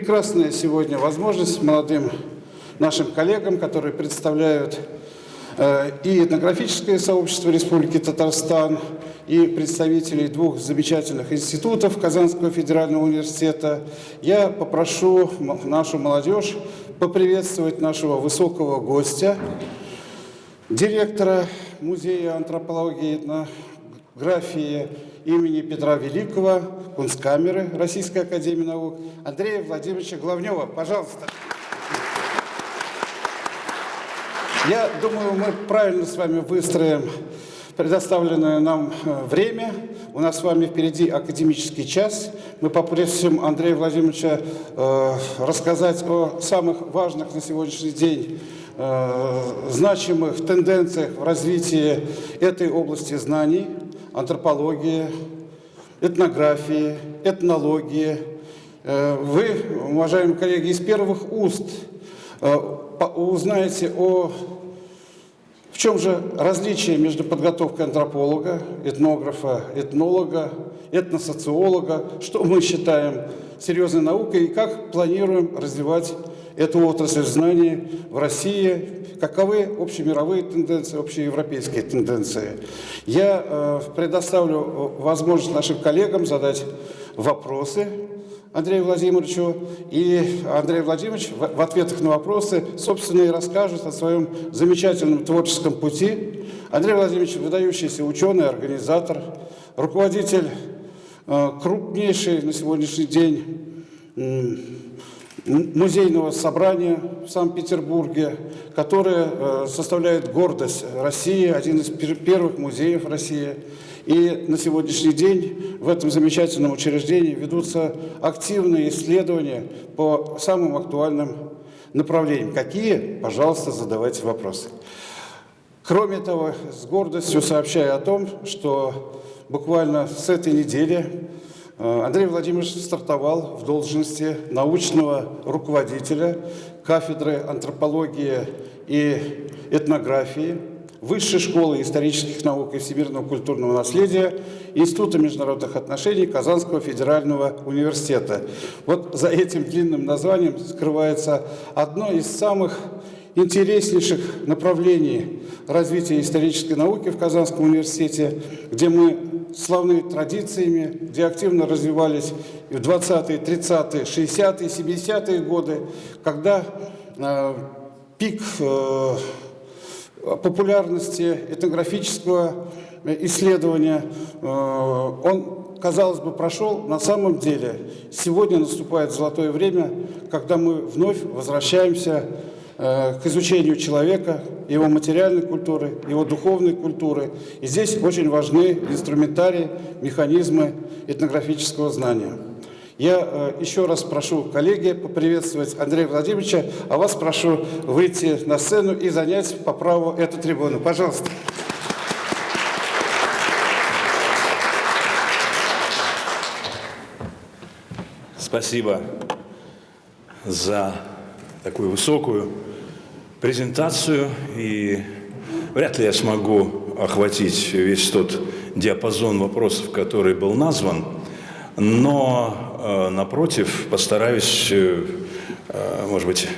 прекрасная сегодня возможность молодым нашим коллегам, которые представляют э, и этнографическое сообщество Республики Татарстан, и представителей двух замечательных институтов Казанского федерального университета. Я попрошу нашу молодежь поприветствовать нашего высокого гостя, директора Музея антропологии и этнографии имени Петра Великого, Кунсткамеры Российской Академии Наук Андрея Владимировича Главнева. Пожалуйста. Я думаю, мы правильно с вами выстроим предоставленное нам э, время. У нас с вами впереди академический час. Мы попросим Андрея Владимировича э, рассказать о самых важных на сегодняшний день э, значимых тенденциях в развитии этой области знаний, антропологии, этнографии, этнологии. Э, вы, уважаемые коллеги, из первых уст э, узнаете о в чем же различие между подготовкой антрополога, этнографа, этнолога, этносоциолога, что мы считаем серьезной наукой и как планируем развивать эту отрасль знаний в России, каковы общемировые тенденции, общеевропейские тенденции. Я э, предоставлю возможность нашим коллегам задать вопросы Андрею Владимировичу. И Андрей Владимирович в ответах на вопросы, собственно, и расскажет о своем замечательном творческом пути. Андрей Владимирович – выдающийся ученый, организатор, руководитель э, крупнейшей на сегодняшний день музейного собрания в Санкт-Петербурге, которое э, составляет гордость России, один из первых музеев России – и на сегодняшний день в этом замечательном учреждении ведутся активные исследования по самым актуальным направлениям. Какие? Пожалуйста, задавайте вопросы. Кроме того, с гордостью сообщаю о том, что буквально с этой недели Андрей Владимирович стартовал в должности научного руководителя кафедры антропологии и этнографии Высшей школы исторических наук и всемирного культурного наследия Института международных отношений Казанского федерального университета. Вот за этим длинным названием скрывается одно из самых интереснейших направлений развития исторической науки в Казанском университете, где мы славны традициями, где активно развивались в 20-е, 30-е, 60-е, 70-е годы, когда э, пик э, популярности этнографического исследования, э, он, казалось бы, прошел. На самом деле сегодня наступает золотое время, когда мы вновь возвращаемся э, к изучению человека, его материальной культуры, его духовной культуры. И здесь очень важны инструментарии, механизмы этнографического знания. Я э, еще раз прошу коллеги поприветствовать Андрея Владимировича, а вас прошу выйти на сцену и занять по праву эту трибуну. Пожалуйста. Спасибо за такую высокую презентацию. И вряд ли я смогу охватить весь тот диапазон вопросов, который был назван. Но Э, напротив, постараюсь, э, э, может быть,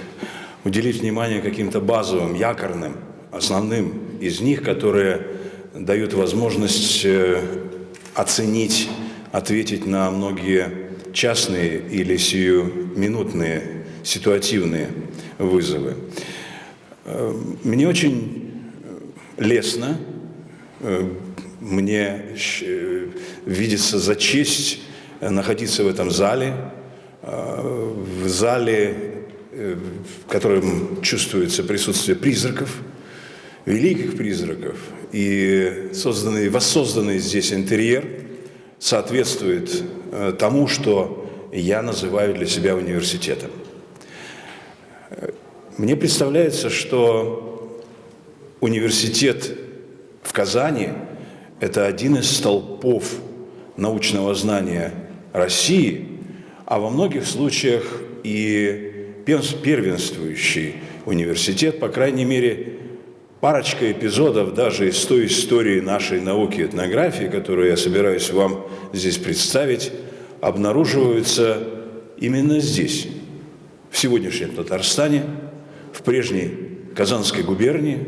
уделить внимание каким-то базовым, якорным, основным из них, которые дают возможность оценить, ответить на многие частные или сиюминутные, ситуативные вызовы. Мне очень лестно, мне видится за честь находиться в этом зале, э, в зале, э, в котором чувствуется присутствие призраков, великих призраков, и созданный, воссозданный здесь интерьер соответствует э, тому, что я называю для себя университетом. Мне представляется, что университет в Казани – это один из столпов научного знания России, а во многих случаях и первенствующий университет, по крайней мере, парочка эпизодов даже из той истории нашей науки этнографии, которую я собираюсь вам здесь представить, обнаруживаются именно здесь, в сегодняшнем Татарстане, в прежней Казанской губернии.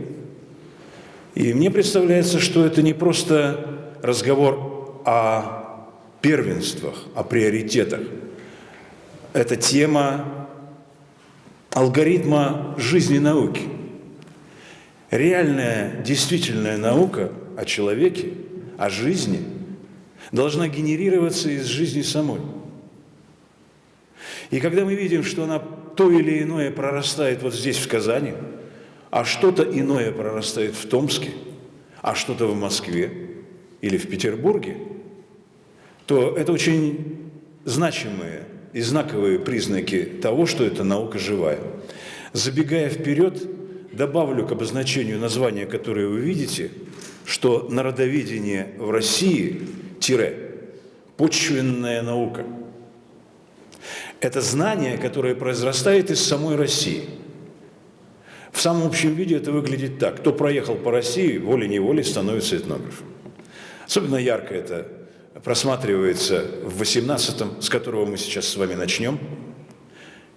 И мне представляется, что это не просто разговор о первенствах, о приоритетах. Это тема алгоритма жизни науки. Реальная, действительная наука о человеке, о жизни должна генерироваться из жизни самой. И когда мы видим, что она то или иное прорастает вот здесь, в Казани, а что-то иное прорастает в Томске, а что-то в Москве или в Петербурге, то это очень значимые и знаковые признаки того, что эта наука живая. Забегая вперед, добавлю к обозначению названия, которое вы видите, что народоведение в России – тире, почвенная наука – это знание, которое произрастает из самой России. В самом общем виде это выглядит так. Кто проехал по России, волей-неволей становится этнографом. Особенно ярко это просматривается в 18-м, с которого мы сейчас с вами начнем,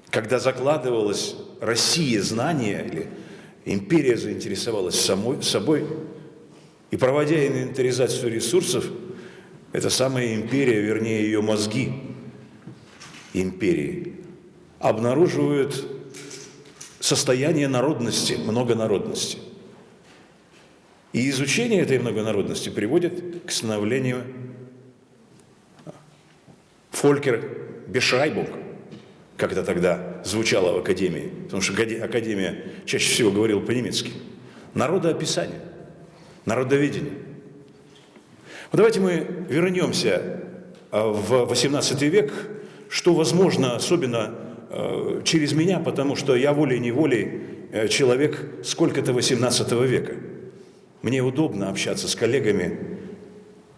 когда закладывалась Россия знания, или империя заинтересовалась самой, собой, и проводя инвентаризацию ресурсов, эта самая империя, вернее ее мозги, империи обнаруживают состояние народности, многонародности. И изучение этой многонародности приводит к становлению Фолькер Бешайбунг, как это тогда звучало в Академии, потому что Академия чаще всего говорила по-немецки. Народоописание, народоведение. Вот давайте мы вернемся а, в XVIII век что возможно, особенно э, через меня, потому что я волей-неволей э, человек сколько-то 18 века. Мне удобно общаться с коллегами,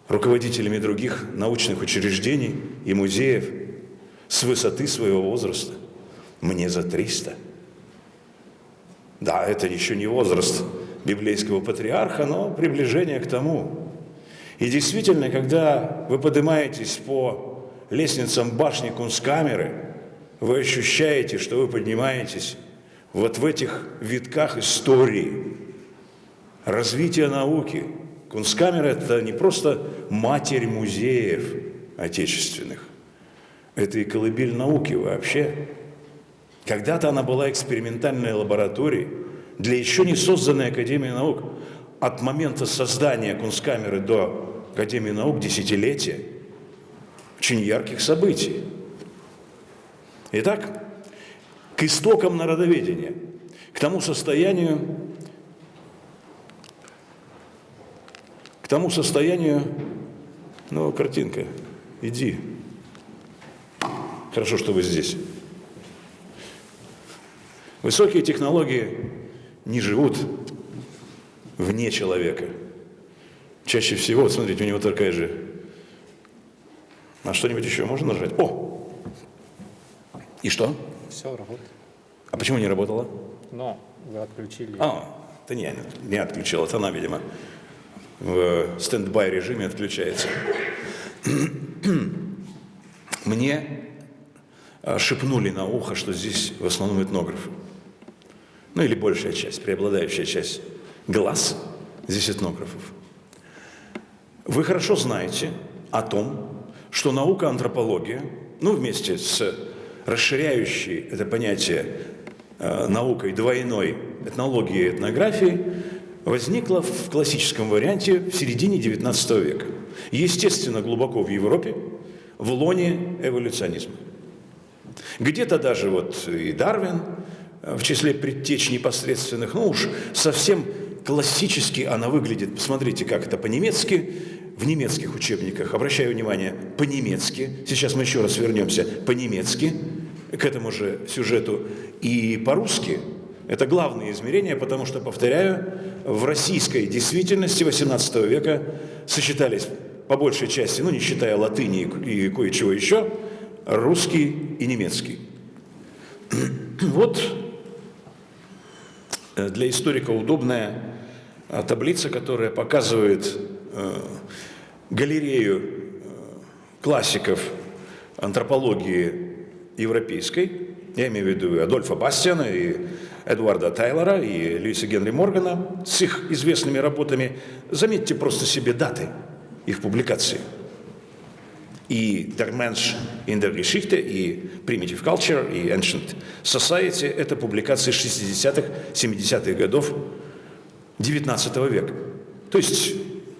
руководителями других научных учреждений и музеев с высоты своего возраста. Мне за 300. Да, это еще не возраст библейского патриарха, но приближение к тому. И действительно, когда вы поднимаетесь по лестницам башни Кунсткамеры, вы ощущаете, что вы поднимаетесь вот в этих витках истории, развития науки. Кунсткамера – это не просто матерь музеев отечественных, это и колыбель науки вообще. Когда-то она была экспериментальной лабораторией для еще не созданной Академии наук. От момента создания Кунсткамеры до Академии наук десятилетия – очень ярких событий. Итак, к истокам народоведения, к тому состоянию, к тому состоянию, ну, картинка, иди. Хорошо, что вы здесь. Высокие технологии не живут вне человека. Чаще всего, вот смотрите, у него такая же на что-нибудь еще можно нажать? О! И что? Все, работает. А почему не работало? Но вы отключили. А, это не не отключил, это она, видимо, в стендбай режиме отключается. Мне а, шепнули на ухо, что здесь в основном этнографы. Ну или большая часть, преобладающая часть глаз здесь этнографов. Вы хорошо знаете о том, что наука антропология, ну, вместе с расширяющей это понятие э, наукой двойной этнологии и этнографии, возникла в классическом варианте в середине XIX века. Естественно, глубоко в Европе, в лоне эволюционизма. Где-то даже вот и Дарвин э, в числе предтеч непосредственных, ну уж совсем классически она выглядит, посмотрите, как это по-немецки, в немецких учебниках, обращаю внимание, по-немецки, сейчас мы еще раз вернемся. По-немецки к этому же сюжету, и по-русски, это главные измерения, потому что, повторяю, в российской действительности XVIII века сочетались по большей части, ну не считая латыни и кое-чего еще, русский и немецкий. Вот для историка удобная таблица, которая показывает э, галерею э, классиков антропологии европейской, Я имею в виду Адольфа Бастиана, и Эдуарда Тайлора, и Льюиса Генри Моргана с их известными работами. Заметьте просто себе даты их публикации. И Der Mensch in der Geschichte, и Primitive Culture, и Ancient Society – это публикации 60-х, 70-х годов XIX века. То есть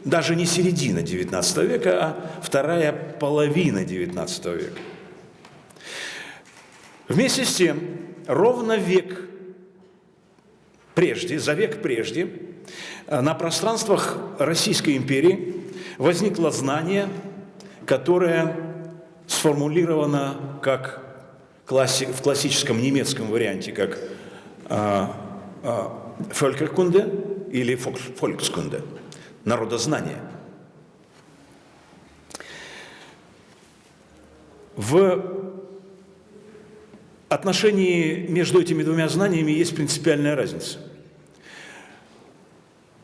даже не середина XIX века, а вторая половина XIX века. Вместе с тем, ровно век прежде, за век прежде, на пространствах Российской империи возникло знание, которое сформулировано как в классическом немецком варианте, как а, а, Völkerkunde или Volkskunde, народознание. В отношении между этими двумя знаниями есть принципиальная разница.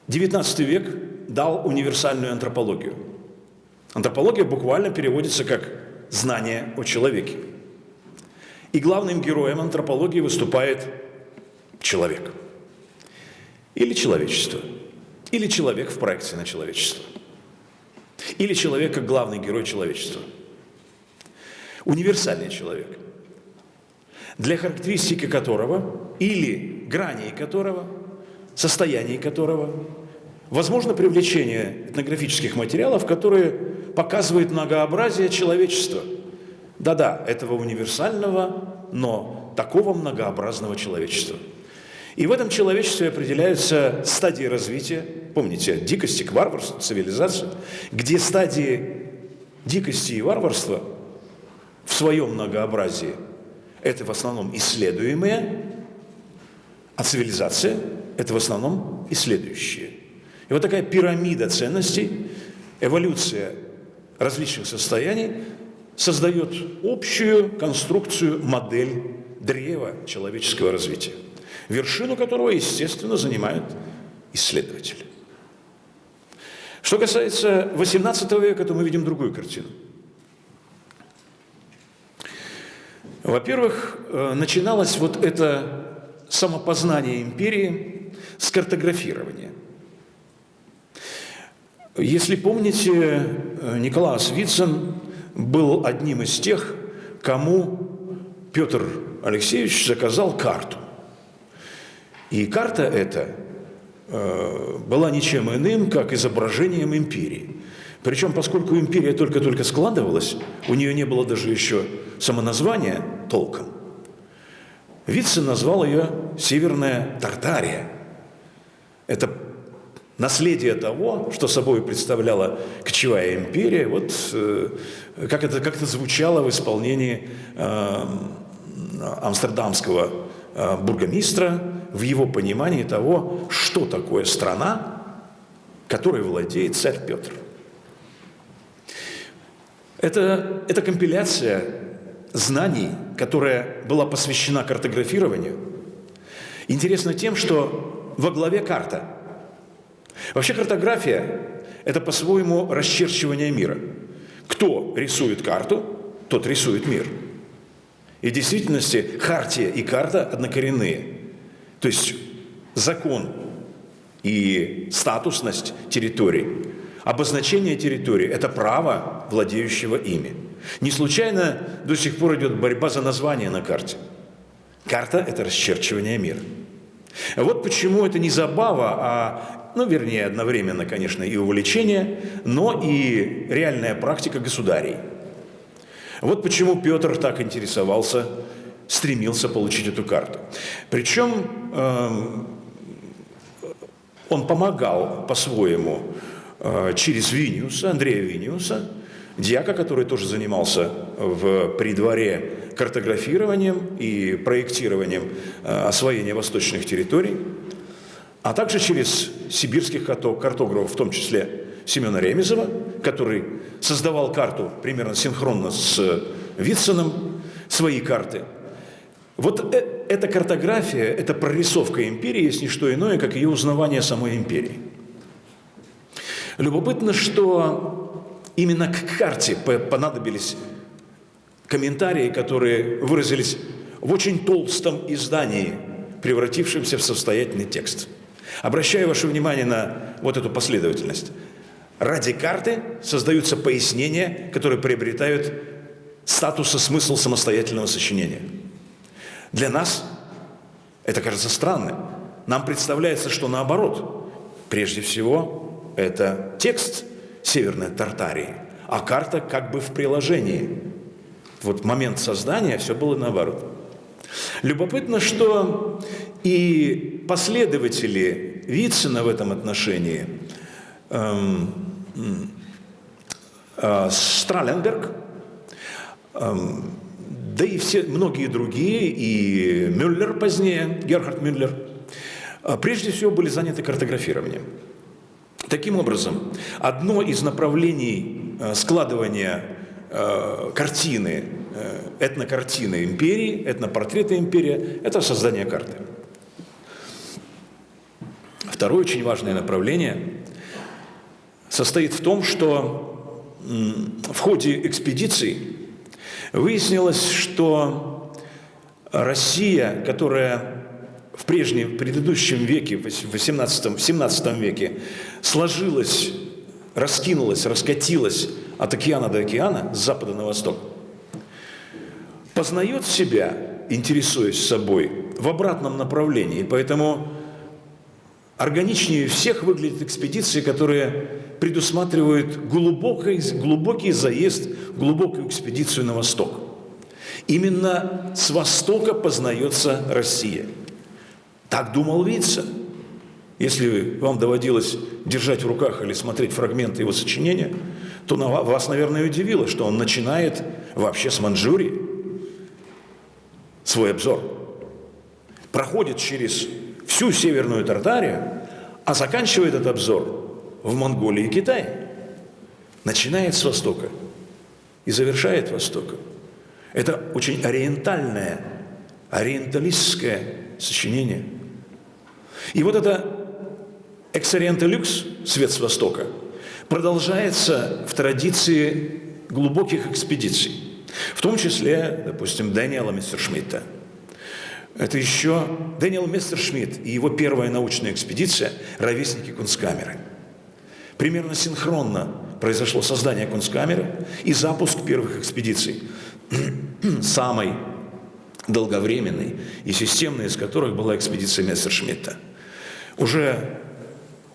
XIX век дал универсальную антропологию. Антропология буквально переводится как «знание о человеке». И главным героем антропологии выступает человек. Или человечество. Или человек в проекции на человечество. Или человек как главный герой человечества. Универсальный человек – для характеристики которого или граней которого, состояний которого, возможно привлечение этнографических материалов, которые показывают многообразие человечества. Да-да, этого универсального, но такого многообразного человечества. И в этом человечестве определяются стадии развития, помните, от дикости к варварству, цивилизации, где стадии дикости и варварства в своем многообразии – это в основном исследуемые, а цивилизация – это в основном исследующие. И вот такая пирамида ценностей, эволюция различных состояний создает общую конструкцию, модель древа человеческого развития, вершину которого, естественно, занимают исследователи. Что касается XVIII века, то мы видим другую картину – Во-первых, э, начиналось вот это самопознание империи с картографирования. Если помните, э, Николас Вицин был одним из тех, кому Петр Алексеевич заказал карту. И карта эта была ничем иным, как изображением империи. Причем, поскольку империя только-только складывалась, у нее не было даже еще самоназвания толком. Вицин назвал ее «Северная Тартария». Это наследие того, что собой представляла кочевая империя, вот э, как, это, как это звучало в исполнении э, амстердамского э, бургомистра в его понимании того, что такое страна, которой владеет царь Петр. Это, это компиляция знаний, которая была посвящена картографированию, интересна тем, что во главе карта. Вообще картография – это по-своему расчерчивание мира. Кто рисует карту, тот рисует мир. И в действительности хартия и карта однокоренные. То есть закон и статусность территорий, обозначение территории – это право владеющего ими – не случайно до сих пор идет борьба за название на карте. Карта – это расчерчивание мира. Вот почему это не забава, а, ну, вернее, одновременно, конечно, и увлечение, но и реальная практика государей. Вот почему Петр так интересовался, стремился получить эту карту. Причем э, он помогал по-своему э, через Виниуса, Андрея Виниуса, дьяка, который тоже занимался в придворе картографированием и проектированием э, освоения восточных территорий, а также через сибирских картографов, в том числе Семена Ремезова, который создавал карту примерно синхронно с Витсоном, свои карты. Вот э, эта картография, эта прорисовка империи есть не что иное, как ее узнавание самой империи. Любопытно, что Именно к карте понадобились комментарии, которые выразились в очень толстом издании, превратившемся в состоятельный текст. Обращаю ваше внимание на вот эту последовательность. Ради карты создаются пояснения, которые приобретают статус и смысл самостоятельного сочинения. Для нас это кажется странным. Нам представляется, что наоборот. Прежде всего, это текст Северной Тартарии, а карта как бы в приложении. Вот момент создания все было наоборот. Любопытно, что и последователи Вицина в этом отношении, эм, э, Страленберг, эм, да и все, многие другие, и Мюллер позднее, Герхард Мюллер, э, прежде всего были заняты картографированием. Таким образом, одно из направлений э, складывания э, картины, этнокартины империи, этнопортрета империи – это создание карты. Второе очень важное направление состоит в том, что в ходе экспедиций выяснилось, что Россия, которая в прежнем, в предыдущем веке, в 18, в 17 веке, сложилась, раскинулась, раскатилась от океана до океана, с запада на восток, познает себя, интересуясь собой, в обратном направлении. Поэтому органичнее всех выглядят экспедиции, которые предусматривают глубокий, глубокий заезд, глубокую экспедицию на восток. Именно с востока познается Россия – так думал Вица. Если вам доводилось держать в руках или смотреть фрагменты его сочинения, то вас, наверное, удивило, что он начинает вообще с Манчжурии свой обзор. Проходит через всю Северную Тартарию, а заканчивает этот обзор в Монголии и Китае. Начинает с Востока и завершает Востока. Это очень ориентальное, ориенталистское сочинение – и вот это «Эксориенте люкс» – «Свет с Востока» продолжается в традиции глубоких экспедиций, в том числе, допустим, Дэниела Мессершмитта. Это еще Дэниел Мессершмитт и его первая научная экспедиция «Ровесники Кунсткамеры». Примерно синхронно произошло создание Кунсткамеры и запуск первых экспедиций. Самой долговременной и системной из которых была экспедиция Мессершмитта – уже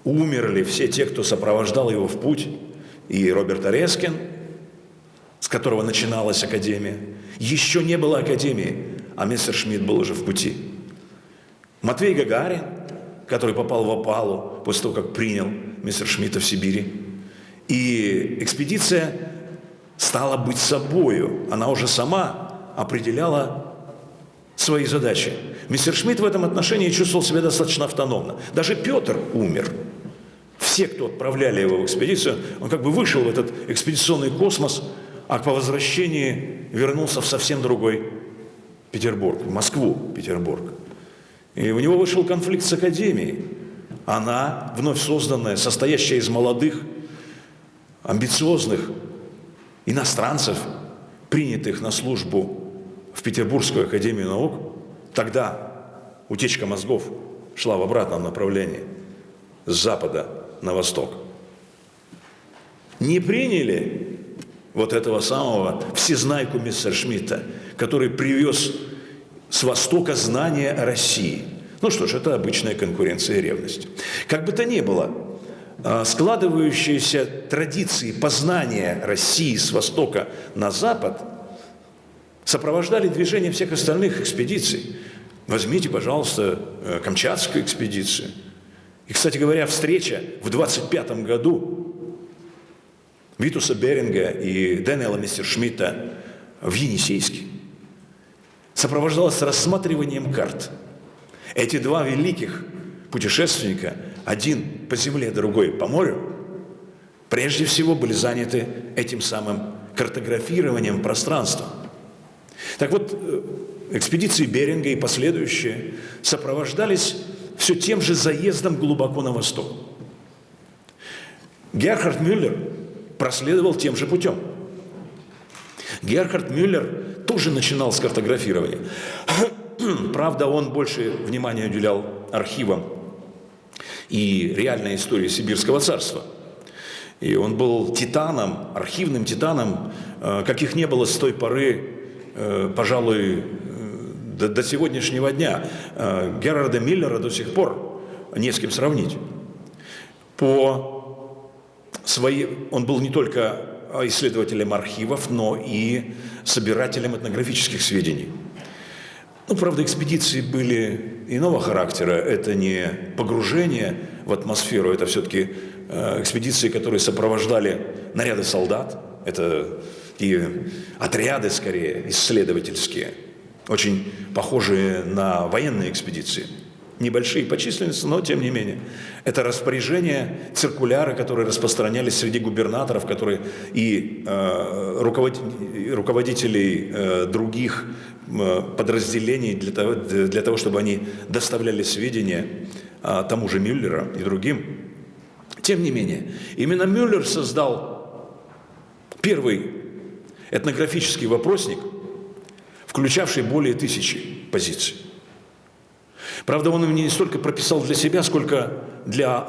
умерли все те, кто сопровождал его в путь, и Роберт Орескин, с которого начиналась Академия. Еще не было Академии, а мистер Шмидт был уже в пути. Матвей Гагарин, который попал в опалу после того, как принял мистер Шмидта в Сибири. И экспедиция стала быть собою. Она уже сама определяла свои задачи. Мистер Шмидт в этом отношении чувствовал себя достаточно автономно. Даже Петр умер. Все, кто отправляли его в экспедицию, он как бы вышел в этот экспедиционный космос, а по возвращении вернулся в совсем другой Петербург, в Москву, Петербург. И у него вышел конфликт с Академией. Она, вновь созданная, состоящая из молодых, амбициозных иностранцев, принятых на службу в Петербургскую академию наук, тогда утечка мозгов шла в обратном направлении, с запада на восток. Не приняли вот этого самого всезнайку мистера Шмидта, который привез с востока знания о России. Ну что ж, это обычная конкуренция и ревность. Как бы то ни было, а, складывающиеся традиции познания России с востока на запад – сопровождали движение всех остальных экспедиций. Возьмите, пожалуйста, э, Камчатскую экспедицию. И, кстати говоря, встреча в 25 году Витуса Беринга и Дэниела Мессершмитта в Енисейске сопровождалась рассматриванием карт. Эти два великих путешественника, один по земле, другой по морю, прежде всего были заняты этим самым картографированием пространства – так вот, э, экспедиции Беринга и последующие сопровождались все тем же заездом глубоко на восток. Герхард Мюллер проследовал тем же путем. Герхард Мюллер тоже начинал с картографирования. Правда, он больше внимания уделял архивам и реальной истории Сибирского царства. И он был титаном, архивным титаном, э, каких не было с той поры, э, пожалуй, э, до, до сегодняшнего дня. Герарда Миллера до сих пор не с кем сравнить. По своей, он был не только исследователем архивов, но и собирателем этнографических сведений. Ну, правда, экспедиции были иного характера. Это не погружение в атмосферу, это все-таки э, экспедиции, которые сопровождали наряды солдат. Это такие отряды, скорее, исследовательские, очень похожие на военные экспедиции – небольшие по численности, но тем не менее. Это распоряжение, циркуляры, которые распространялись среди губернаторов, которые и э, руководителей э, других э, подразделений для того, для того, чтобы они доставляли сведения э, тому же Мюллера и другим. Тем не менее, именно Мюллер создал первый этнографический вопросник, включавший более тысячи позиций. Правда, он его не столько прописал для себя, сколько для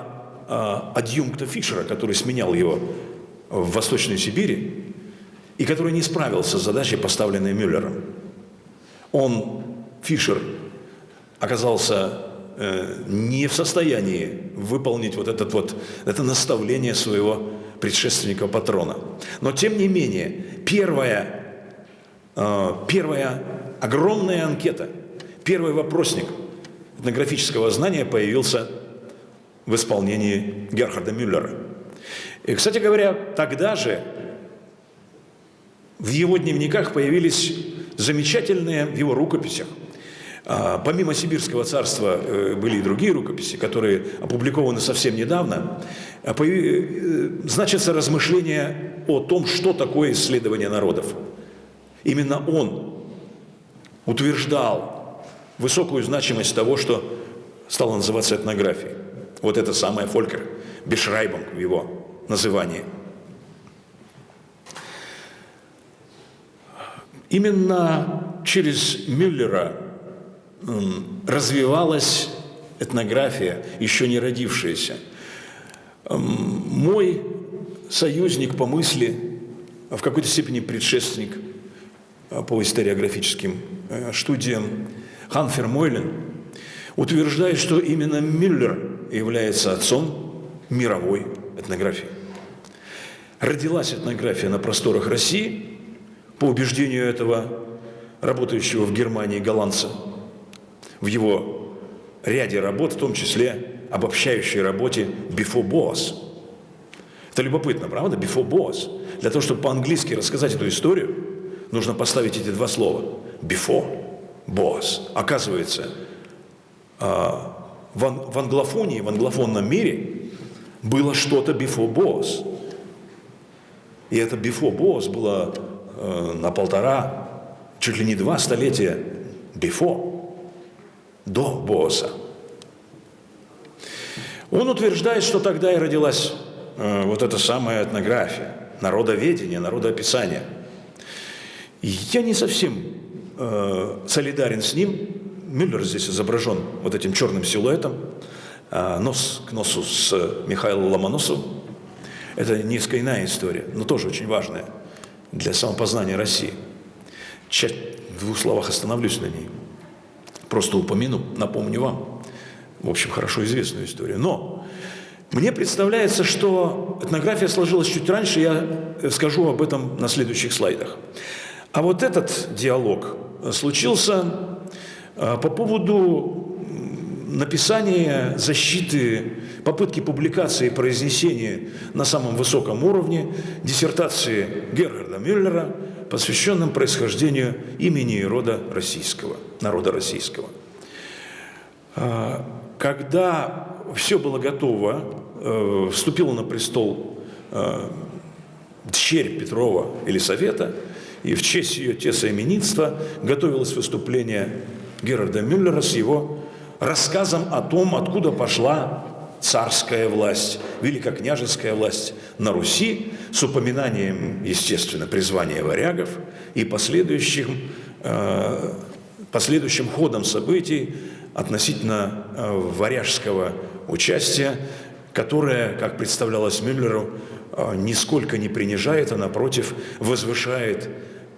э, адъюнкта Фишера, который сменял его в Восточной Сибири, и который не справился с задачей, поставленной Мюллером. Он, Фишер, оказался э, не в состоянии выполнить вот, этот вот это наставление своего предшественника патрона. Но тем не менее, первая, э, первая огромная анкета, первый вопросник – этнографического знания появился в исполнении Герхарда Мюллера. И, кстати говоря, тогда же в его дневниках появились замечательные в его рукописях. А, помимо Сибирского царства э, были и другие рукописи, которые опубликованы совсем недавно. А, э, значится размышление о том, что такое исследование народов. Именно он утверждал высокую значимость того, что стало называться этнографией. Вот это самое Фолькер, Бешрайбом в его назывании. Именно через Мюллера развивалась этнография, еще не родившаяся. Мой союзник по мысли, в какой-то степени предшественник по историографическим э, студиям, Ханфер Мойлен утверждает, что именно Мюллер является отцом мировой этнографии. Родилась этнография на просторах России, по убеждению этого работающего в Германии голландца, в его ряде работ, в том числе обобщающей работе «Before Boas». Это любопытно, правда? «Before Boas». Для того, чтобы по-английски рассказать эту историю, нужно поставить эти два слова «before» Боас. Оказывается, а, в англофонии, в англофонном мире было что-то before Боас. И это before Боас было э, на полтора, чуть ли не два столетия before, до Боаса. Он утверждает, что тогда и родилась э, вот эта самая этнография, народоведение, народоописание. Я не совсем э, солидарен с ним. Мюллер здесь изображен вот этим черным силуэтом, э, нос к носу с Михаилом Ломоносовым. Это несколько иная история, но тоже очень важная для самопознания России. Часть, в двух словах остановлюсь на ней. Просто упомяну, напомню вам, в общем, хорошо известную историю. Но мне представляется, что этнография сложилась чуть раньше, я скажу об этом на следующих слайдах. А вот этот диалог случился а, по поводу написания, защиты, попытки публикации и произнесения на самом высоком уровне диссертации Гергарда Мюллера, посвященном происхождению имени и рода российского, народа российского. А, когда все было готово, э, вступила на престол э, дщерь Петрова Елисавета – и в честь ее тесоименитства готовилось выступление Герарда Мюллера с его рассказом о том, откуда пошла царская власть, великокняжеская власть на Руси с упоминанием, естественно, призвания варягов и последующим, э, последующим ходом событий относительно э, варяжского участия, которое, как представлялось Мюллеру, э, нисколько не принижает, а напротив возвышает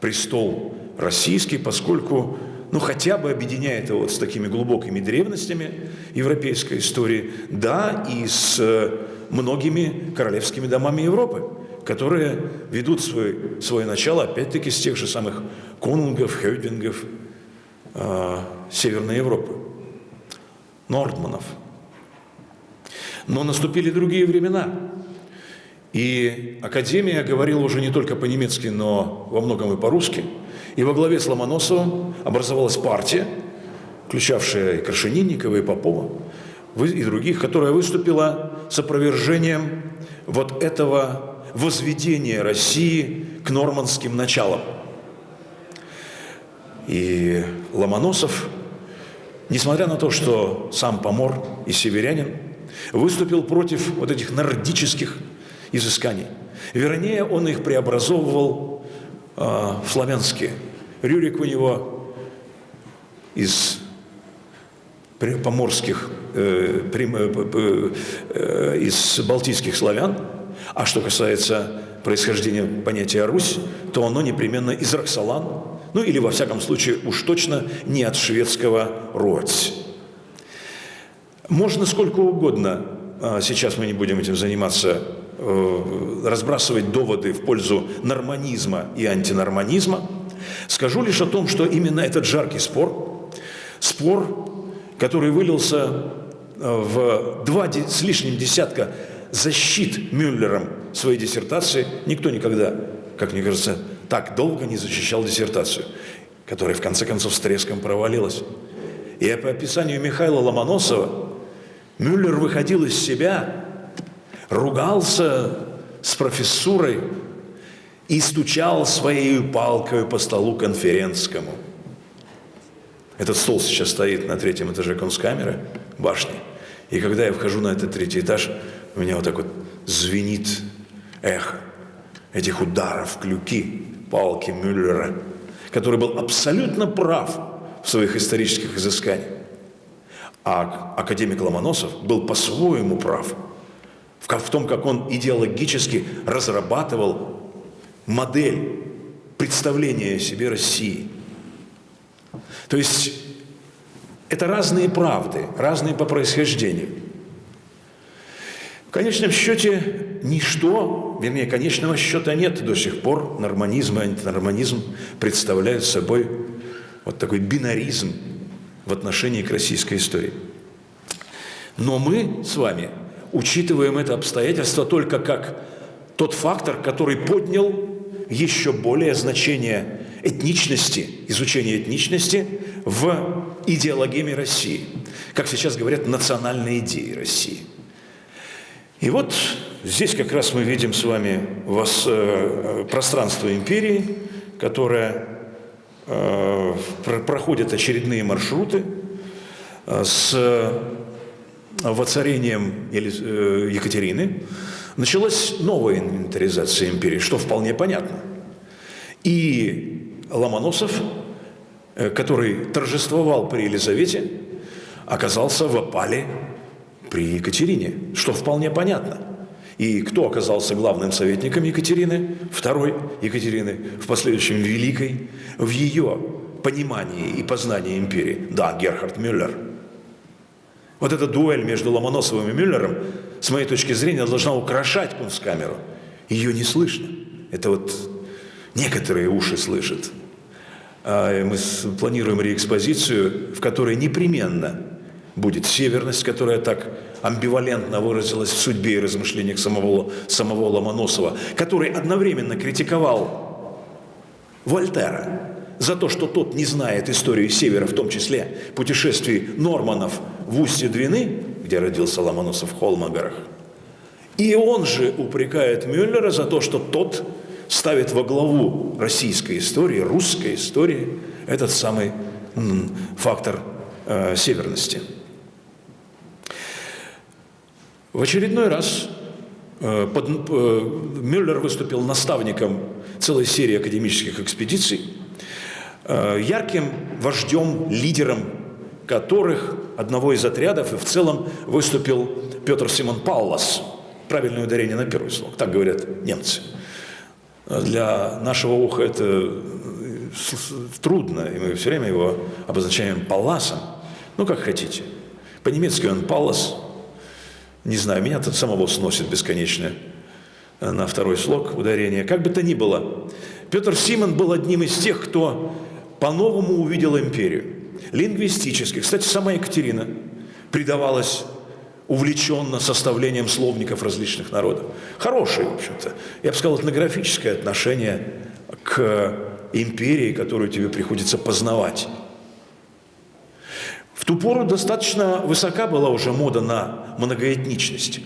престол российский, поскольку ну, хотя бы объединяет его вот с такими глубокими древностями европейской истории, да, и с э, многими королевскими домами Европы, которые ведут свой, свое начало, опять-таки, с тех же самых конунгов, хёйдингов э, Северной Европы, нордманов. Но наступили другие времена, и Академия говорила уже не только по-немецки, но во многом и по-русски – и во главе с Ломоносовым образовалась партия, включавшая и Крашенинникова, и Попова, и других, которая выступила с опровержением вот этого возведения России к нормандским началам. И Ломоносов, несмотря на то, что сам помор и северянин, выступил против вот этих нордических изысканий. Вернее, он их преобразовывал э, славянские. Рюрик у него из поморских, э, э, э, из балтийских славян, а что касается происхождения понятия «Русь», то оно непременно из Роксолан, ну или, во всяком случае, уж точно не от шведского «Роць». Можно сколько угодно, а сейчас мы не будем этим заниматься, разбрасывать доводы в пользу норманизма и антинорманизма. Скажу лишь о том, что именно этот жаркий спор, спор, который вылился э, в два с лишним десятка защит Мюллером своей диссертации, никто никогда, как мне кажется, так долго не защищал диссертацию, которая в конце концов с треском провалилась. И по описанию Михаила Ломоносова Мюллер выходил из себя ругался с профессурой и стучал своей палкой по столу конференцкому. Этот стол сейчас стоит на третьем этаже конскамеры, башни. И когда я вхожу на этот третий этаж, у меня вот так вот звенит эхо этих ударов, клюки, палки Мюллера, который был абсолютно прав в своих исторических изысканиях. А академик Ломоносов был по-своему прав – в том, как он идеологически разрабатывал модель представления о себе России. То есть это разные правды, разные по происхождению. В конечном счете ничто, вернее, конечного счета нет до сих пор. Норманизм и антинорманизм представляют собой вот такой бинаризм в отношении к российской истории. Но мы с вами учитываем это обстоятельство только как тот фактор, который поднял еще более значение этничности, изучения этничности в идеологии России. Как сейчас говорят, национальной идеи России. И вот здесь как раз мы видим с вами вас, э, пространство империи, которое э, проходит очередные маршруты э, с воцарением э, Екатерины началась новая инвентаризация империи, что вполне понятно. И Ломоносов, э, который торжествовал при Елизавете, оказался в опале при Екатерине, что вполне понятно. И кто оказался главным советником Екатерины, второй Екатерины, в последующем Великой, в ее понимании и познании империи? Да, Герхард Мюллер – вот эта дуэль между Ломоносовым и Мюллером, с моей точки зрения, должна украшать кунсткамеру. Ее не слышно. Это вот некоторые уши слышат. А мы планируем реэкспозицию, в которой непременно будет северность, которая так амбивалентно выразилась в судьбе и размышлениях самого, самого Ломоносова, который одновременно критиковал Вольтера, за то, что тот не знает историю Севера, в том числе путешествий Норманов в устье Двины, где родился Ломоносов в Холмогорах. И он же упрекает Мюллера за то, что тот ставит во главу российской истории, русской истории, этот самый фактор э, северности. В очередной раз э, под, э, Мюллер выступил наставником целой серии академических экспедиций, ярким вождем, лидером которых одного из отрядов и в целом выступил Петр Симон Паулас. Правильное ударение на первый слог, так говорят немцы. Для нашего уха это э, трудно, и мы все время его обозначаем Палласом. Ну, как хотите. По-немецки он Паллас. Не знаю, меня тут самого сносит бесконечно э, на второй слог ударения. Как бы то ни было, Петр Симон был одним из тех, кто по-новому увидел империю. Лингвистически. Кстати, сама Екатерина предавалась увлеченно составлением словников различных народов. Хорошее, в общем-то, я бы сказал, этнографическое отношение к империи, которую тебе приходится познавать. В ту пору достаточно высока была уже мода на многоэтничность.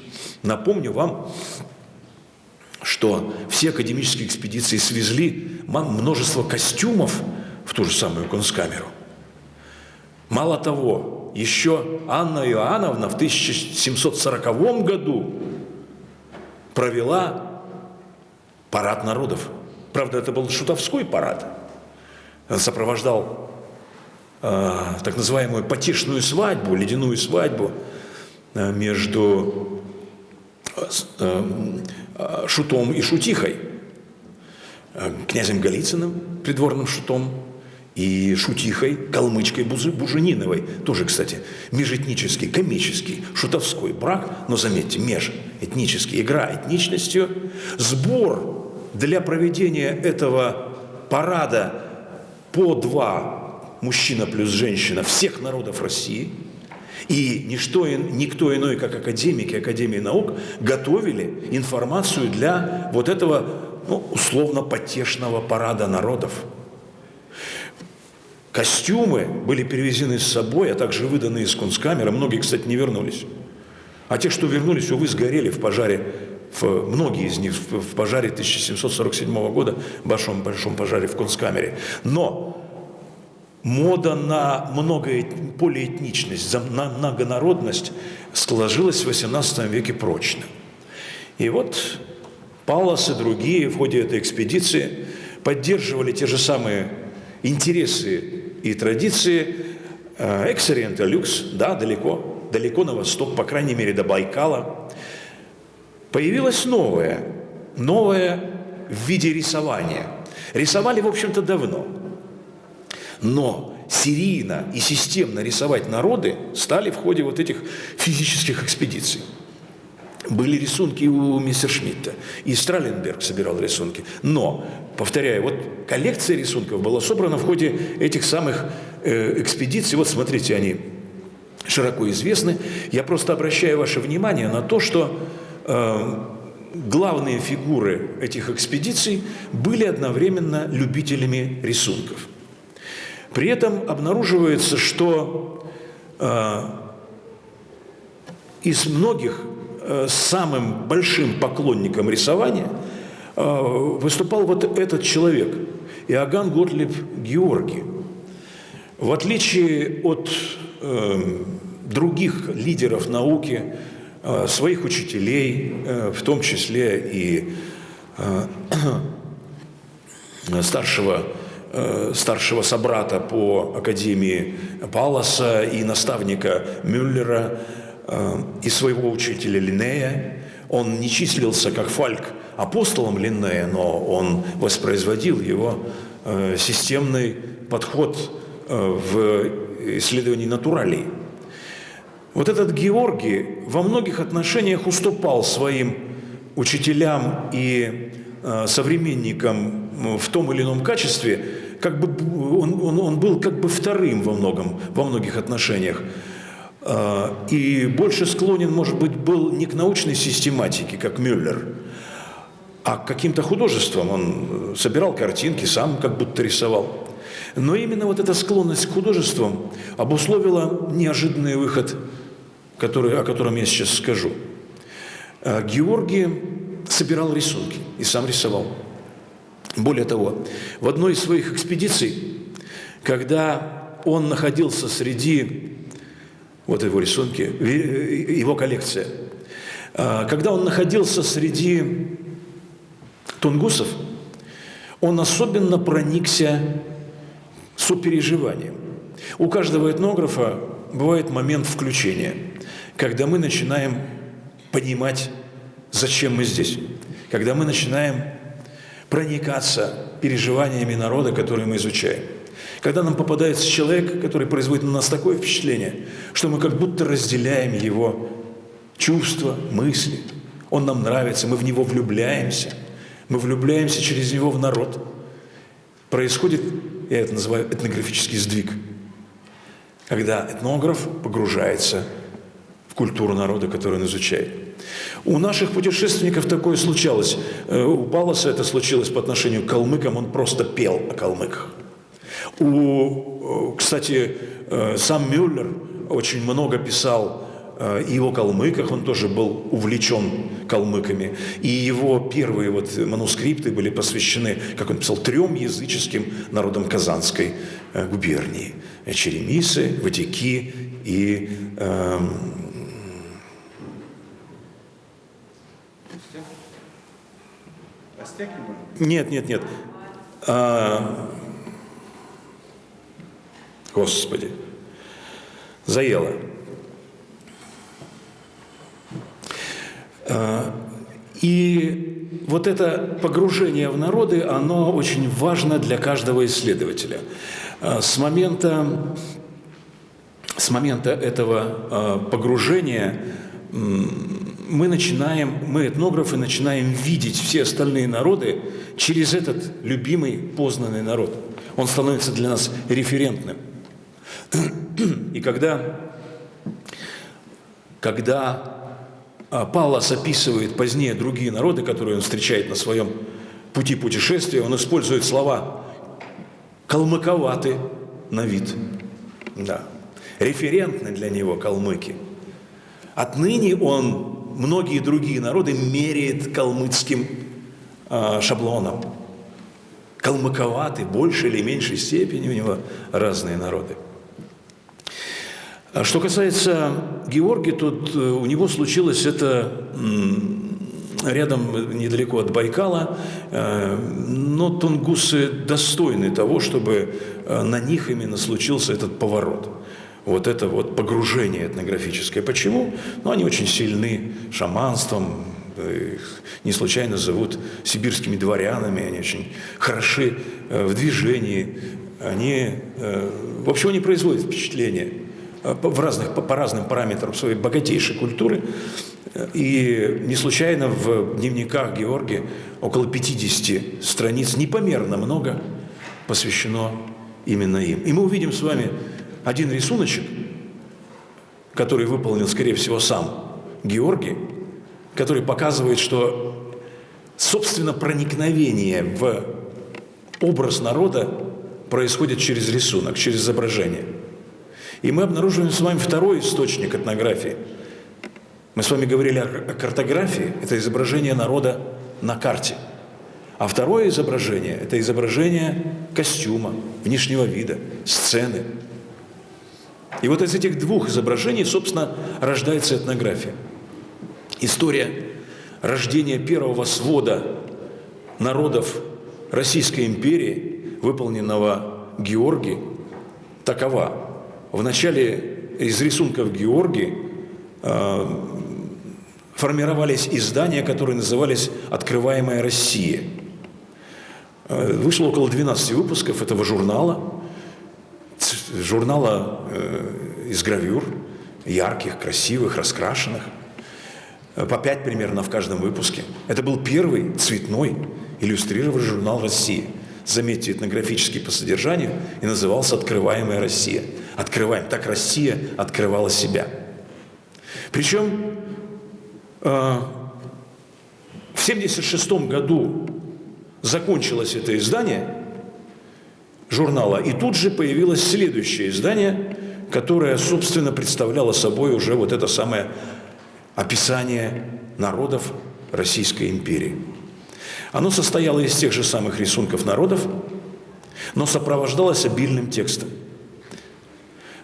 Напомню вам, что все академические экспедиции свезли множество костюмов в ту же самую конскамеру. Мало того, еще Анна Иоанновна в 1740 году провела парад народов. Правда, это был шутовской парад. Он сопровождал э, так называемую потешную свадьбу, ледяную свадьбу э, между э, э, шутом и шутихой, э, князем Голицыным, придворным шутом, и шутихой, калмычкой Бужениновой. Тоже, кстати, межэтнический, комический, шутовской брак, но заметьте, межэтнический, игра этничностью. Сбор для проведения этого парада по два мужчина плюс женщина всех народов России. И ничто, никто иной, как академики Академии наук, готовили информацию для вот этого ну, условно потешного парада народов. Костюмы были перевезены с собой, а также выданы из кунсткамеры. Многие, кстати, не вернулись. А те, что вернулись, увы, сгорели в пожаре, в, многие из них в, пожаре 1747 года, большом, большом пожаре в кунсткамере. Но мода на многоэт- полиэтничность, на многонародность сложилась в XVIII веке прочно. И вот Паллас и другие в ходе этой экспедиции поддерживали те же самые интересы и традиции эксориента люкс, да, далеко, далеко на восток, по крайней мере, до Байкала. Появилось новое, новое в виде рисования. Рисовали, в общем-то, давно. Но серийно и системно рисовать народы стали в ходе вот этих физических экспедиций. Были рисунки у Мессершмитта, и Страленберг собирал рисунки. Но, повторяю, вот коллекция рисунков была собрана в ходе этих самых э, экспедиций. Вот смотрите, они широко известны. Я просто обращаю ваше внимание на то, что э, главные фигуры этих экспедиций были одновременно любителями рисунков. При этом обнаруживается, что э, из многих самым большим поклонником рисования э, выступал вот этот человек, Иоганн Готлиб Георгий. В отличие от э, других лидеров науки, э, своих учителей, э, в том числе и э, старшего, э, старшего собрата по Академии Палласа и наставника Мюллера, э, и своего учителя Линнея. Он не числился как Фальк апостолом Линнея, но он воспроизводил его э, системный подход э, в исследовании натуралей. Вот этот Георгий во многих отношениях уступал своим учителям и современникам в том или ином качестве, как бы он, он, он был как бы вторым во многом, во многих отношениях. Э, И больше склонен, может быть, был не к научной систематике, как Мюллер, а к каким-то художествам. Он э, собирал картинки, сам как будто рисовал. Но именно вот эта склонность к художествам обусловила неожиданный выход, который, о котором я сейчас скажу. А Георгий собирал рисунки и сам рисовал. Более того, в одной из своих экспедиций, когда он находился среди, вот его рисунки, его коллекция, А, когда он находился среди тунгусов, он особенно проникся сопереживанием. У каждого этнографа бывает момент включения, когда мы начинаем понимать, зачем мы здесь, когда мы начинаем проникаться переживаниями народа, который мы изучаем. Когда нам попадается человек, который производит на нас такое впечатление, что мы как будто разделяем его чувства, мысли. Он нам нравится, мы в него влюбляемся. Мы влюбляемся через него в народ. Происходит, я это называю этнографический сдвиг, когда этнограф погружается в культуру народа, который он изучает. У наших путешественников такое случалось. Э, у Паласа это случилось по отношению к калмыкам, он просто пел о калмыках. У, э, кстати, э, сам Мюллер очень много писал и о калмыках, он тоже был увлечен калмыками. И его первые вот манускрипты были посвящены, как он писал, трем языческим народам Казанской губернии. Черемисы, Ватики и э, Нет, нет, нет. А, Господи, заело. А, и вот это погружение в народы, оно очень важно для каждого исследователя. А, с момента, с момента этого а, погружения мы начинаем, мы этнографы начинаем видеть все остальные народы через этот любимый, познанный народ. Он становится для нас референтным. И когда, когда а, Паллас описывает позднее другие народы, которые он встречает на своем пути путешествия, он использует слова «калмыковаты» на вид. Да. Референтны для него калмыки. Отныне он многие другие народы меряет калмыцким э, шаблоном. Калмыковаты, больше или меньшей степени у него разные народы. А что касается Георгия, тут э, у него случилось это рядом, недалеко от Байкала, э, но тунгусы достойны того, чтобы э, на них именно случился этот поворот вот это вот погружение этнографическое. Почему? Ну, они очень сильны шаманством, их не случайно зовут сибирскими дворянами, они очень хороши э, в движении, они, э, в общем, они производят впечатление э, в разных, по, по разным параметрам своей богатейшей культуры. И не случайно в дневниках Георгия около 50 страниц, непомерно много, посвящено именно им. И мы увидим с вами один рисуночек, который выполнил, скорее всего, сам Георгий, который показывает, что, собственно, проникновение в образ народа происходит через рисунок, через изображение. И мы обнаруживаем с вами второй источник этнографии. Мы с вами говорили о картографии, это изображение народа на карте. А второе изображение – это изображение костюма, внешнего вида, сцены, и вот из этих двух изображений, собственно, рождается этнография. История рождения первого свода народов Российской империи, выполненного Георгий, такова. В начале из рисунков Георгий э, формировались издания, которые назывались «Открываемая Россия». Э, вышло около 12 выпусков этого журнала – журнала э, из гравюр, ярких, красивых, раскрашенных, э, по пять примерно в каждом выпуске. Это был первый цветной иллюстрированный журнал «Россия». Заметьте, этнографический по содержанию и назывался «Открываемая Россия». Открываем. Так Россия открывала себя. Причем э, в 1976 году закончилось это издание – журнала. И тут же появилось следующее издание, которое, собственно, представляло собой уже вот это самое описание народов Российской империи. Оно состояло из тех же самых рисунков народов, но сопровождалось обильным текстом.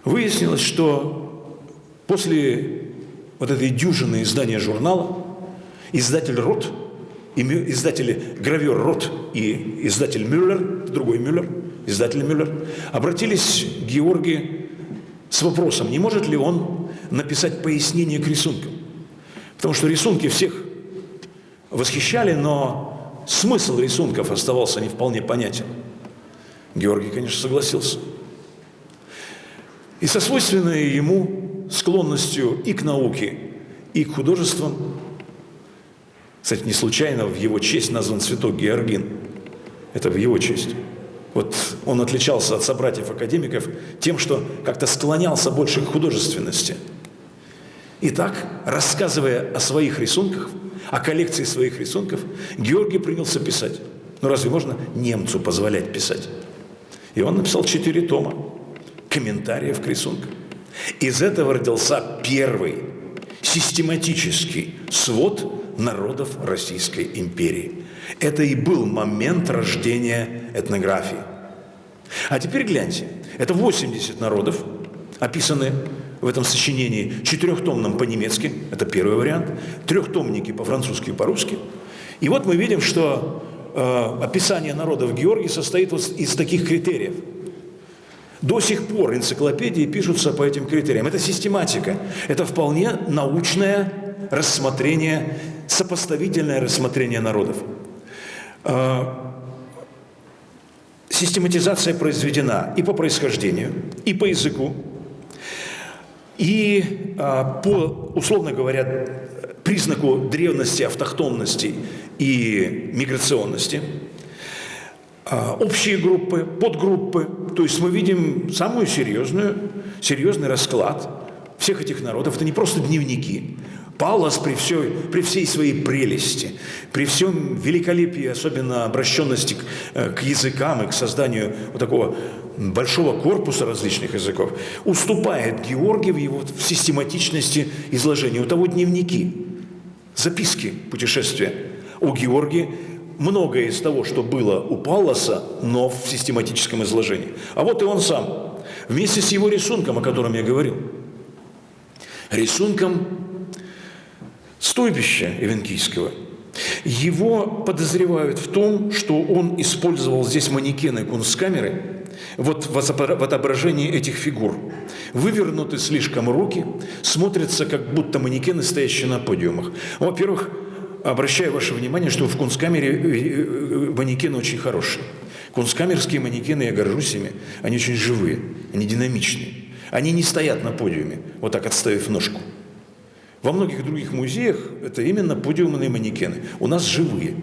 Выяснилось, что после вот этой дюжины издания журнала, издатель Рот, издатели гравер Рот и издатель Мюллер, другой Мюллер, издатель Мюллер, обратились к Георгию с вопросом, не может ли он написать пояснение к рисункам. Потому что рисунки всех восхищали, но смысл рисунков оставался не вполне понятен. Георгий, конечно, согласился. И со свойственной ему склонностью и к науке, и к художествам, кстати, не случайно в его честь назван цветок Георгин. Это в его честь. Вот он отличался от собратьев-академиков тем, что как-то склонялся больше к художественности. Итак, рассказывая о своих рисунках, о коллекции своих рисунков, Георгий принялся писать. Ну разве можно немцу позволять писать? И он написал четыре тома комментариев к рисункам. Из этого родился первый систематический свод народов Российской империи. Это и был момент рождения этнографии. А теперь гляньте, это 80 народов, описаны в этом сочинении четырехтомном по-немецки, это первый вариант, трехтомники по-французски и по-русски. И вот мы видим, что э, описание народов Георгии состоит вот из таких критериев – до сих пор энциклопедии пишутся по этим критериям. Это систематика. Это вполне научное рассмотрение, сопоставительное рассмотрение народов. А, систематизация произведена и по происхождению, и по языку, и а, по, условно говоря, признаку древности, автохтонности и миграционности – а, общие группы, подгруппы. То есть мы видим самую серьезную, серьезный расклад всех этих народов. Это не просто дневники. Паллас при, всей, при всей своей прелести, при всем великолепии, особенно обращенности к, э, к языкам и к созданию вот такого большого корпуса различных языков, уступает Георгию в его в систематичности изложения. У того дневники, записки путешествия. У Георгия многое из того, что было у Палласа, но в систематическом изложении. А вот и он сам, вместе с его рисунком, о котором я говорил. Рисунком стойбища Эвенкийского. Его подозревают в том, что он использовал здесь манекены кунсткамеры вот в отображении этих фигур. Вывернуты слишком руки, смотрятся как будто манекены, стоящие на подиумах. Во-первых, Обращаю ваше внимание, что в кунсткамере э, э, манекены очень хорошие. Кунсткамерские манекены, я горжусь ими, они очень живые, они динамичные. Они не стоят на подиуме, вот так отставив ножку. Во многих других музеях это именно подиумные манекены. У нас живые.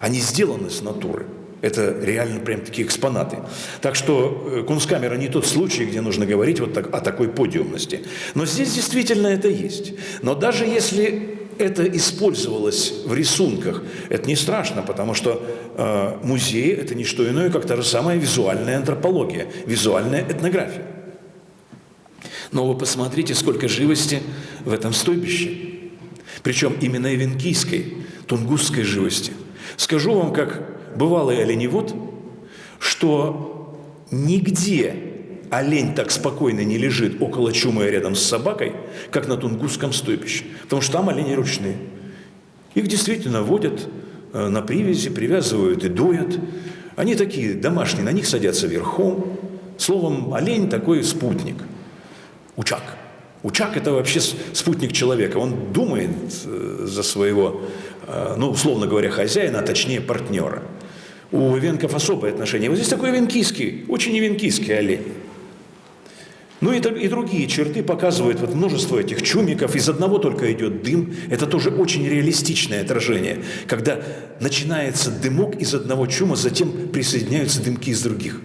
Они сделаны с натуры. Это реально прям такие экспонаты. Так что э, кунсткамера не тот случай, где нужно говорить вот так, о такой подиумности. Но здесь действительно это есть. Но даже если это использовалось в рисунках. Это не страшно, потому что э, музей – это не что иное, как та же самая визуальная антропология, визуальная этнография. Но вы посмотрите, сколько живости в этом стойбище. Причем именно эвенкийской, тунгусской живости. Скажу вам, как бывалый оленевод, что нигде олень так спокойно не лежит около чумы рядом с собакой, как на Тунгусском стойбище. Потому что там олени ручные. Их действительно водят э, на привязи, привязывают и доят. Они такие домашние, на них садятся верхом. Словом, олень такой спутник. Учак. Учак – это вообще спутник человека. Он думает э, за своего, э, ну, условно говоря, хозяина, а точнее партнера. У венков особое отношение. Вот здесь такой венкийский, очень венкийский олень. Ну и, и другие черты показывают вот множество этих чумиков, из одного только идет дым. Это тоже очень реалистичное отражение, когда начинается дымок из одного чума, затем присоединяются дымки из других.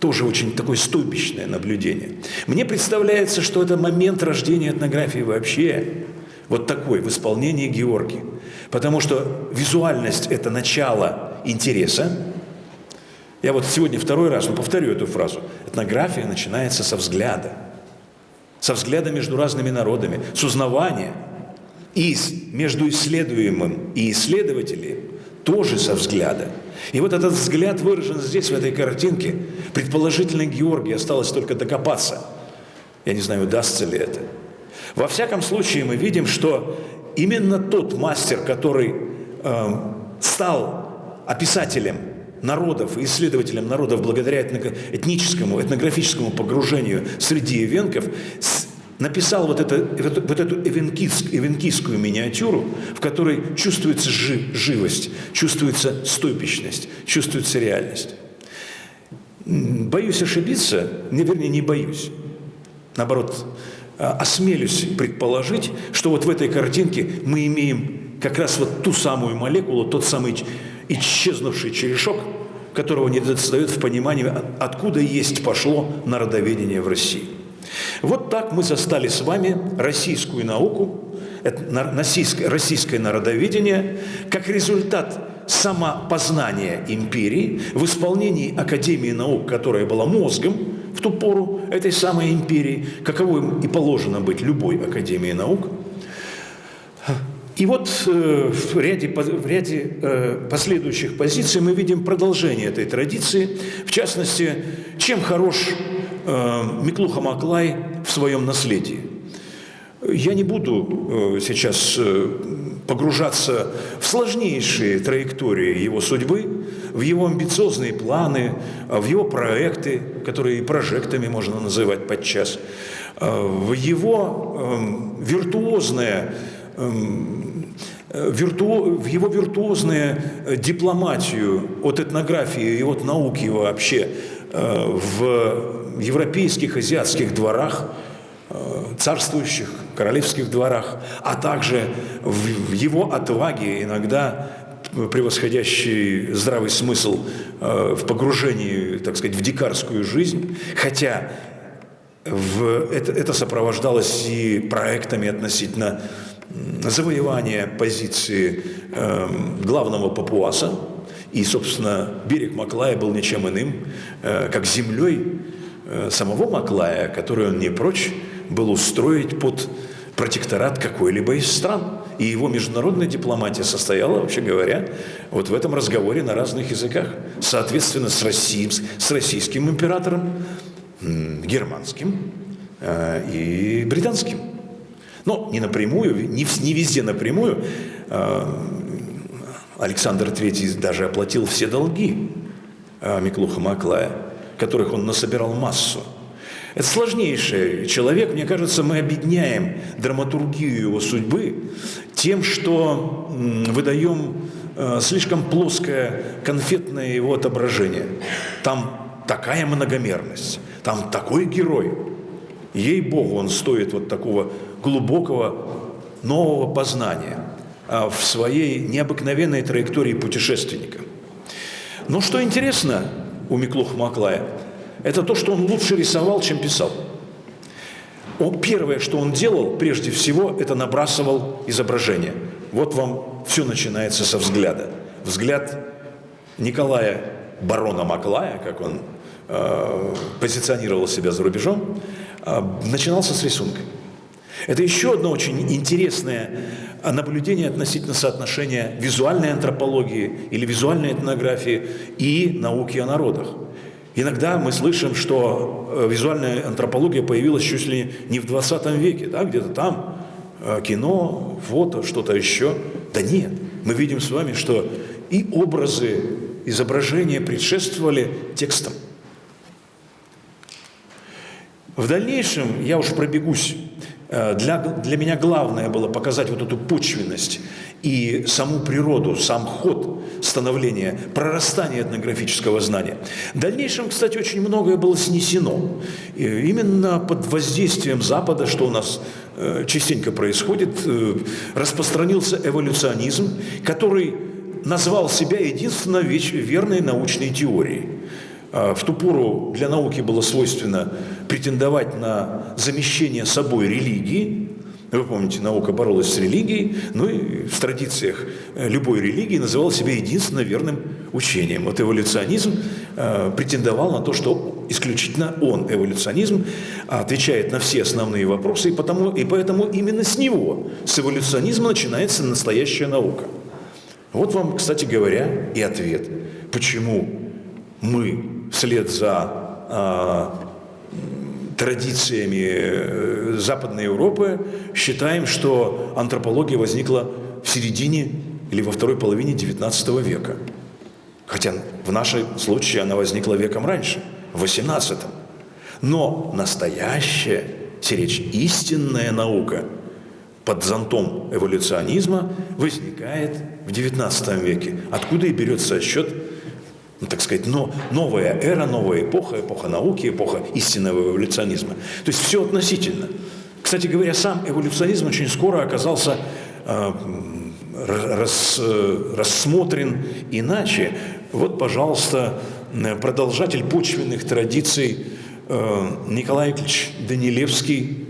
Тоже очень такое стойбищное наблюдение. Мне представляется, что это момент рождения этнографии вообще вот такой в исполнении Георгия. Потому что визуальность – это начало интереса, я вот сегодня второй раз, но повторю эту фразу. Этнография начинается со взгляда. Со взгляда между разными народами, с узнавания. И между исследуемым и исследователем тоже со взгляда. И вот этот взгляд выражен здесь, в этой картинке. Предположительно, Георгий осталось только докопаться. Я не знаю, удастся ли это. Во всяком случае, мы видим, что именно тот мастер, который э, стал описателем народов и исследователем народов благодаря этническому, этнографическому погружению среди эвенков, написал вот, это, вот эту эвенкийскую миниатюру, в которой чувствуется живость, чувствуется стойпичность, чувствуется реальность. Боюсь ошибиться, не, вернее, не боюсь. Наоборот, а, осмелюсь предположить, что вот в этой картинке мы имеем как раз вот ту самую молекулу, тот самый исчезнувший черешок, которого не достает в понимании, откуда есть пошло народоведение в России. Вот так мы застали с вами российскую науку, российское народоведение, как результат самопознания империи в исполнении Академии наук, которая была мозгом в ту пору этой самой империи, каковым и положено быть любой Академии наук. И вот э, в ряде, в ряде э, последующих позиций мы видим продолжение этой традиции. В частности, чем хорош э, Миклуха Маклай в своем наследии. Я не буду сейчас погружаться в сложнейшие траектории его судьбы, в его амбициозные планы, в его проекты, которые и прожектами можно называть подчас, в его эм, виртуозное вирту... в его виртуозную дипломатию от этнографии и от науки вообще э, в европейских, азиатских дворах – Э, царствующих, королевских дворах, а также в его отваге, иногда превосходящий здравый смысл э, в погружении, так сказать, в дикарскую жизнь, хотя в, это, это сопровождалось и проектами относительно завоевания позиции э, главного папуаса, и, собственно, берег Маклая был ничем иным, э, как землей э, самого Маклая, которую он не прочь был устроить под протекторат какой-либо из стран. И его международная дипломатия состояла, вообще говоря, вот в этом разговоре на разных языках. Соответственно, с, Россией, с российским императором, германским э, и британским. Но не напрямую, не, не везде напрямую. Э, Александр III даже оплатил все долги э, Миклуха Маклая, которых он насобирал массу. Это сложнейший человек. Мне кажется, мы объединяем драматургию его судьбы тем, что выдаем э, слишком плоское конфетное его отображение. Там такая многомерность, там такой герой. Ей-богу, он стоит вот такого глубокого нового познания а в своей необыкновенной траектории путешественника. Но что интересно у Миклуха Маклая – это то, что он лучше рисовал, чем писал. Он, первое, что он делал, прежде всего, это набрасывал изображение. Вот вам все начинается со взгляда. Взгляд Николая барона Маклая, как он э, позиционировал себя за рубежом, э, начинался с рисунка. Это еще одно очень интересное наблюдение относительно соотношения визуальной антропологии или визуальной этнографии и науки о народах. Иногда мы слышим, что э, визуальная антропология появилась чуть ли не в 20 веке, да, где-то там э, кино, фото, что-то еще. Да нет, мы видим с вами, что и образы, изображения предшествовали текстам. В дальнейшем я уж пробегусь. Э, для, для меня главное было показать вот эту почвенность и саму природу, сам ход становления, прорастания этнографического знания. В дальнейшем, кстати, очень многое было снесено. И именно под воздействием Запада, что у нас э, частенько происходит, э, распространился эволюционизм, который назвал себя единственно верной научной теорией. А в ту пору для науки было свойственно претендовать на замещение собой религии, вы помните, наука боролась с религией, ну и в традициях э, любой религии называл себя единственно верным учением. Вот эволюционизм э, претендовал на то, что исключительно он, эволюционизм, отвечает на все основные вопросы, и, потому, и поэтому именно с него, с эволюционизма начинается настоящая наука. Вот вам, кстати говоря, и ответ, почему мы вслед за э, традициями э, Западной Европы считаем, что антропология возникла в середине или во второй половине XIX века. Хотя в нашем случае она возникла веком раньше, в XVIII. Но настоящая, речь истинная наука под зонтом эволюционизма возникает в XIX веке. Откуда и берется счет ну, так сказать, но, новая эра, новая эпоха, эпоха науки, эпоха истинного эволюционизма. То есть все относительно. Кстати говоря, сам эволюционизм очень скоро оказался э, рас, э, рассмотрен иначе. Вот, пожалуйста, продолжатель почвенных традиций э, Николай Ильич Данилевский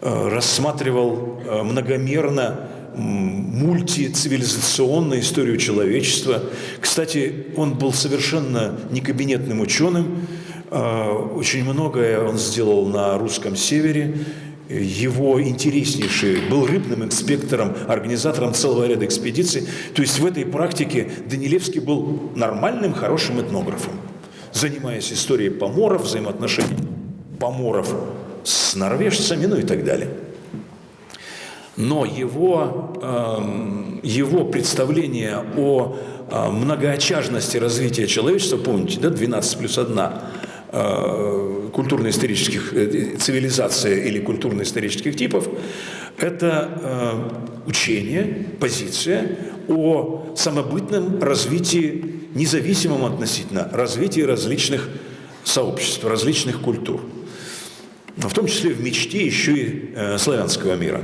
э, рассматривал э, многомерно мультицивилизационную историю человечества. Кстати, он был совершенно не кабинетным ученым. А, очень многое он сделал на русском севере. Его интереснейший был рыбным инспектором, организатором целого ряда экспедиций. То есть в этой практике Данилевский был нормальным, хорошим этнографом, занимаясь историей поморов, взаимоотношений поморов с норвежцами, ну и так далее. Но его, эм, его представление о э, многоочажности развития человечества, помните, да, 12 плюс 1 э, культурно-исторических э, цивилизаций или культурно-исторических типов, это учение, позиция о самобытном развитии, независимом относительно развитии различных сообществ, различных культур. В том числе в мечте еще и славянского мира.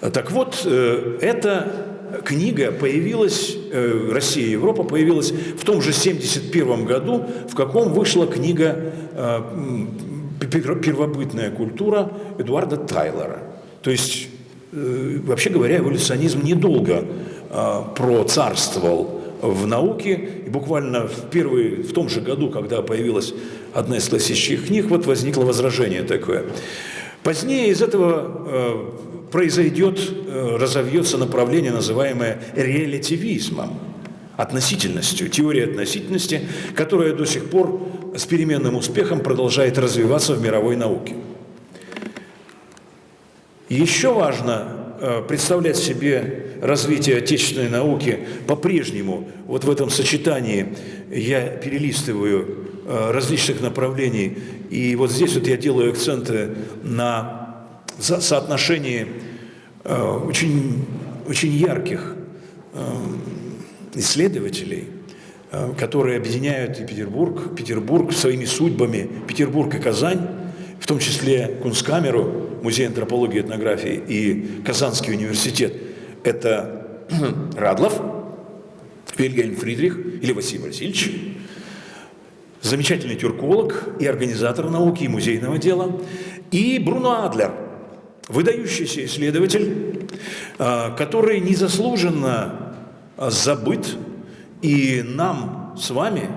Так вот, э, эта книга появилась, э, «Россия и Европа» появилась в том же 71 году, в каком вышла книга э, «Первобытная культура» Эдуарда Тайлора. То есть, вообще говоря, эволюционизм недолго процарствовал в науке, и буквально в, первый, в том же году, когда появилась одна из классических книг, вот возникло возражение такое. Позднее из этого произойдет, э, разовьется направление, называемое релятивизмом, относительностью, теорией относительности, которая до сих пор с переменным успехом продолжает развиваться в мировой науке. Еще важно э, представлять себе развитие отечественной науки по-прежнему. Вот в этом сочетании я перелистываю э, различных направлений, и вот здесь вот я делаю акценты на соотношении э, очень, очень ярких э, исследователей, э, которые объединяют и Петербург, Петербург своими судьбами, Петербург и Казань, в том числе Кунсткамеру, Музей антропологии и этнографии и Казанский университет. Это Радлов, Вильгельм Фридрих или Василий Васильевич, замечательный тюрколог и организатор науки и музейного дела, и Бруно Адлер – выдающийся исследователь, а, который незаслуженно а, забыт, и нам с вами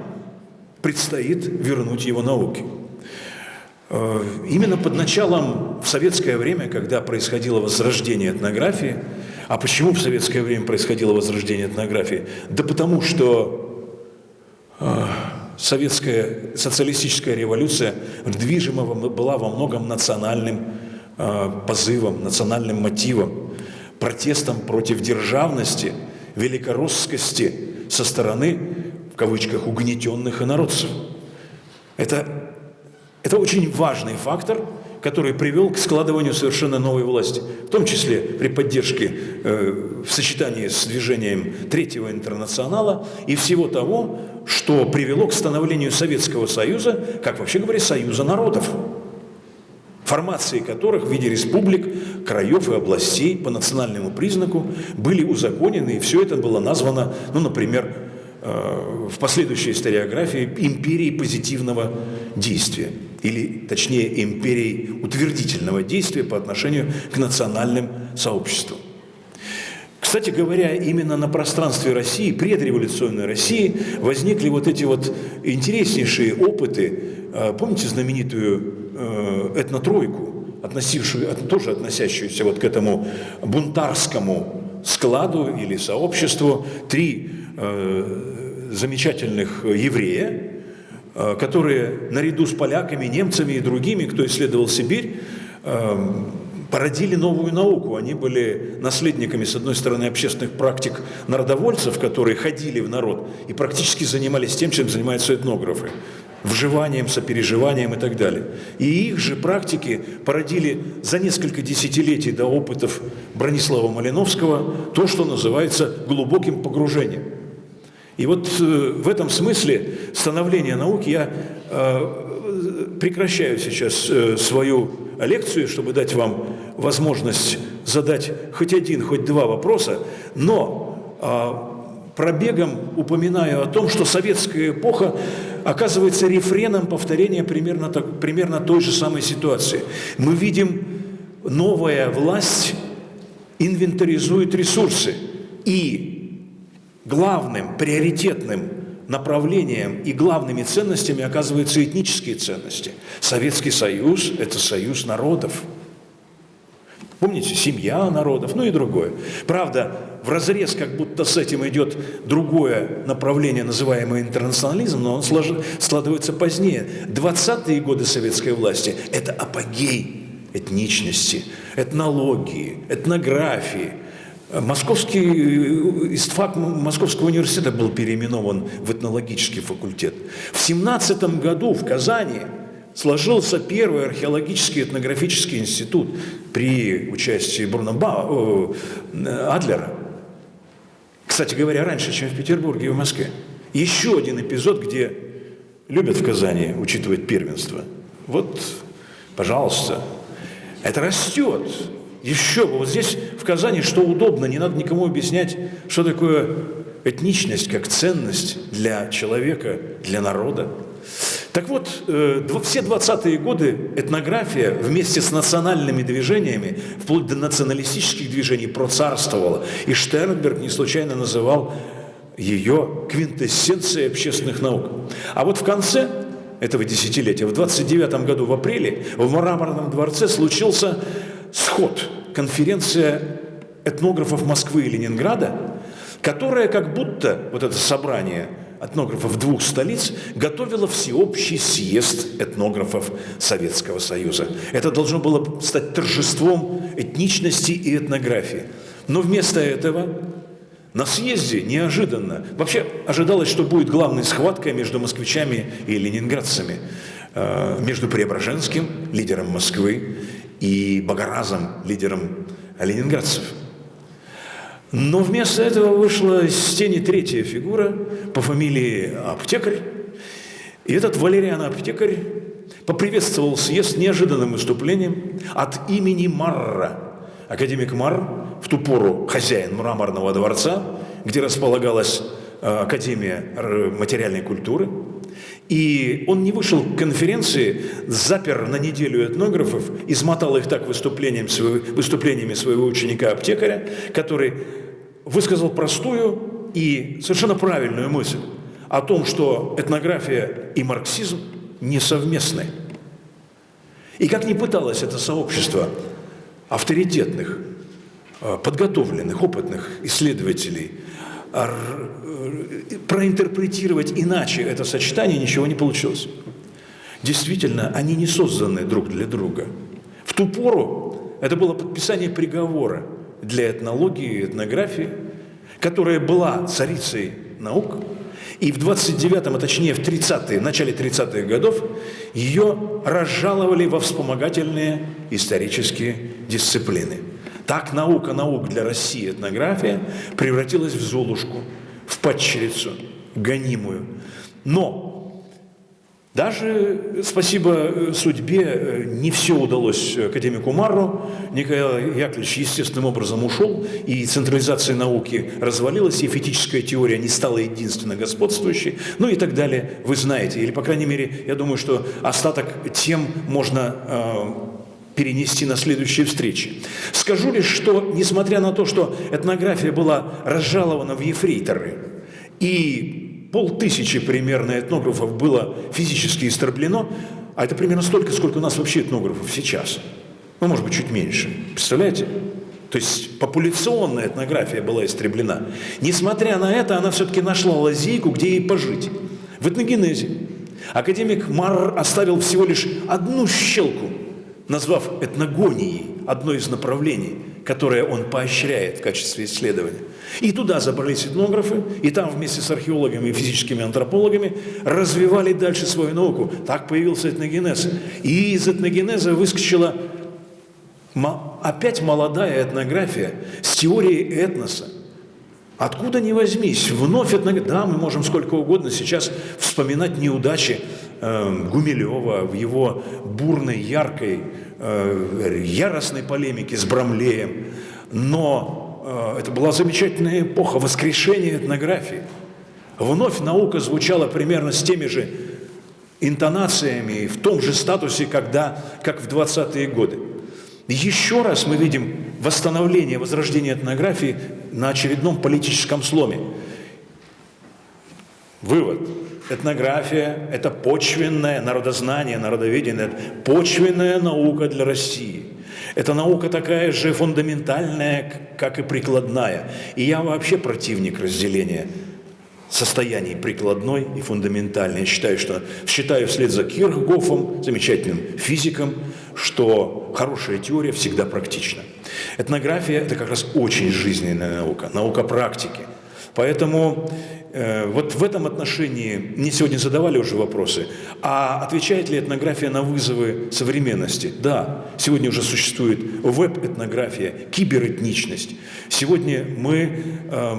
предстоит вернуть его науке. А, именно под началом в советское время, когда происходило возрождение этнографии, а почему в советское время происходило возрождение этнографии? Да потому что советская социалистическая революция движима была во многом национальным Э, позывом, национальным мотивом, протестом против державности, великороссскости со стороны, в кавычках, угнетенных инородцев. Это, это очень важный фактор, который привел к складыванию совершенно новой власти, в том числе при поддержке, э, в сочетании с движением Третьего интернационала и всего того, что привело к становлению Советского Союза, как вообще говоря, Союза народов формации которых в виде республик, краев и областей по национальному признаку были узаконены, и все это было названо, ну, например, э, в последующей историографии империей позитивного действия, или, точнее, империей утвердительного действия по отношению к национальным сообществам. Кстати говоря, именно на пространстве России, предреволюционной России, возникли вот эти вот интереснейшие опыты. Э, помните знаменитую Э, этнотройку, относившую, тоже относящуюся вот к этому бунтарскому складу или сообществу, три э, замечательных еврея, которые наряду с поляками, немцами и другими, кто исследовал Сибирь, породили новую науку. Они были наследниками, с одной стороны, общественных практик народовольцев, которые ходили в народ и практически занимались тем, чем занимаются этнографы вживанием, сопереживанием и так далее. И их же практики породили за несколько десятилетий до опытов Бронислава Малиновского то, что называется глубоким погружением. И вот э, в этом смысле становление науки я э, прекращаю сейчас э, свою лекцию, чтобы дать вам возможность задать хоть один, хоть два вопроса, но а, пробегом упоминаю о том, что советская эпоха оказывается рефреном повторения примерно, так, примерно той же самой ситуации. Мы видим, новая власть инвентаризует ресурсы и главным, приоритетным направлением и главными ценностями оказываются этнические ценности. Советский Союз – это союз народов. Помните, семья народов, ну и другое. Правда, в разрез как будто с этим идет другое направление, называемое интернационализм, но он складывается позднее. 20-е годы советской власти – это апогей этничности, этнологии, этнографии. Московский истфак Московского университета был переименован в этнологический факультет. В 17 году в Казани сложился первый археологический этнографический институт при участии Бруно Адлера. Кстати говоря, раньше, чем в Петербурге и в Москве. Еще один эпизод, где любят в Казани учитывать первенство. Вот, пожалуйста, это растет. Еще бы. Вот здесь в Казани что удобно, не надо никому объяснять, что такое этничность как ценность для человека, для народа. Так вот, э, все 20-е годы этнография вместе с национальными движениями, вплоть до националистических движений, процарствовала. И Штернберг не случайно называл ее квинтэссенцией общественных наук. А вот в конце этого десятилетия, в 29 году в апреле, в Мраморном дворце случился сход, конференция этнографов Москвы и Ленинграда, которая как будто, вот это собрание – этнографов двух столиц готовила всеобщий съезд этнографов Советского Союза. Это должно было стать торжеством этничности и этнографии. Но вместо этого на съезде неожиданно, вообще ожидалось, что будет главной схваткой между москвичами и ленинградцами, э, между Преображенским, лидером Москвы, и Богоразом, лидером ленинградцев – но вместо этого вышла из тени третья фигура по фамилии Аптекарь. И этот Валериан Аптекарь поприветствовал съезд неожиданным выступлением от имени Марра. Академик Мар, в ту пору хозяин мраморного дворца, где располагалась э, Академия материальной культуры, и он не вышел к конференции, запер на неделю этнографов, измотал их так выступлением, выступлениями своего ученика-аптекаря, который высказал простую и совершенно правильную мысль о том, что этнография и марксизм несовместны. И как ни пыталось это сообщество авторитетных, э, подготовленных, опытных исследователей э, проинтерпретировать иначе это сочетание, ничего не получилось. Действительно, они не созданы друг для друга. В ту пору это было подписание приговора – для этнологии и этнографии, которая была царицей наук, и в 29-м, а точнее в 30-е, начале 30-х годов ее разжаловали во вспомогательные исторические дисциплины. Так наука наук для России, этнография, превратилась в Золушку, в падчерицу, гонимую. Но даже, спасибо э, судьбе, э, не все удалось академику Марру. Николай Яковлевич естественным образом ушел, и централизация науки развалилась, и фетическая теория не стала единственно господствующей, ну и так далее, вы знаете. Или, по крайней мере, я думаю, что остаток тем можно э, перенести на следующие встречи. Скажу лишь, что, несмотря на то, что этнография была разжалована в ефрейторы, и полтысячи примерно этнографов было физически истреблено, а это примерно столько, сколько у нас вообще этнографов сейчас. Ну, может быть, чуть меньше. Представляете? То есть популяционная этнография была истреблена. Несмотря на это, она все-таки нашла лазейку, где ей пожить. В этногенезе. Академик Марр оставил всего лишь одну щелку, назвав этногонией одно из направлений, которое он поощряет в качестве исследования. И туда забрались этнографы, и там вместе с археологами и физическими антропологами развивали дальше свою науку. Так появился этногенез. И из этногенеза выскочила опять молодая этнография с теорией этноса. Откуда ни возьмись, вновь этнография. Да, мы можем сколько угодно сейчас вспоминать неудачи э, Гумилева в его бурной, яркой, э, яростной полемике с Брамлеем. Но э, это была замечательная эпоха воскрешения этнографии. Вновь наука звучала примерно с теми же интонациями, в том же статусе, когда, как в 20-е годы. Еще раз мы видим восстановление, возрождение этнографии на очередном политическом сломе. Вывод. Этнография – это почвенное народознание, народоведение, это почвенная наука для России. Это наука такая же фундаментальная, как и прикладная. И я вообще противник разделения состояний прикладной и фундаментальной. Я считаю, что, считаю вслед за Кирхгофом, замечательным физиком, что хорошая теория всегда практична. Этнография – это как раз очень жизненная наука, наука практики. Поэтому э, вот в этом отношении мне сегодня задавали уже вопросы, а отвечает ли этнография на вызовы современности? Да, сегодня уже существует веб-этнография, киберетничность. Сегодня мы э,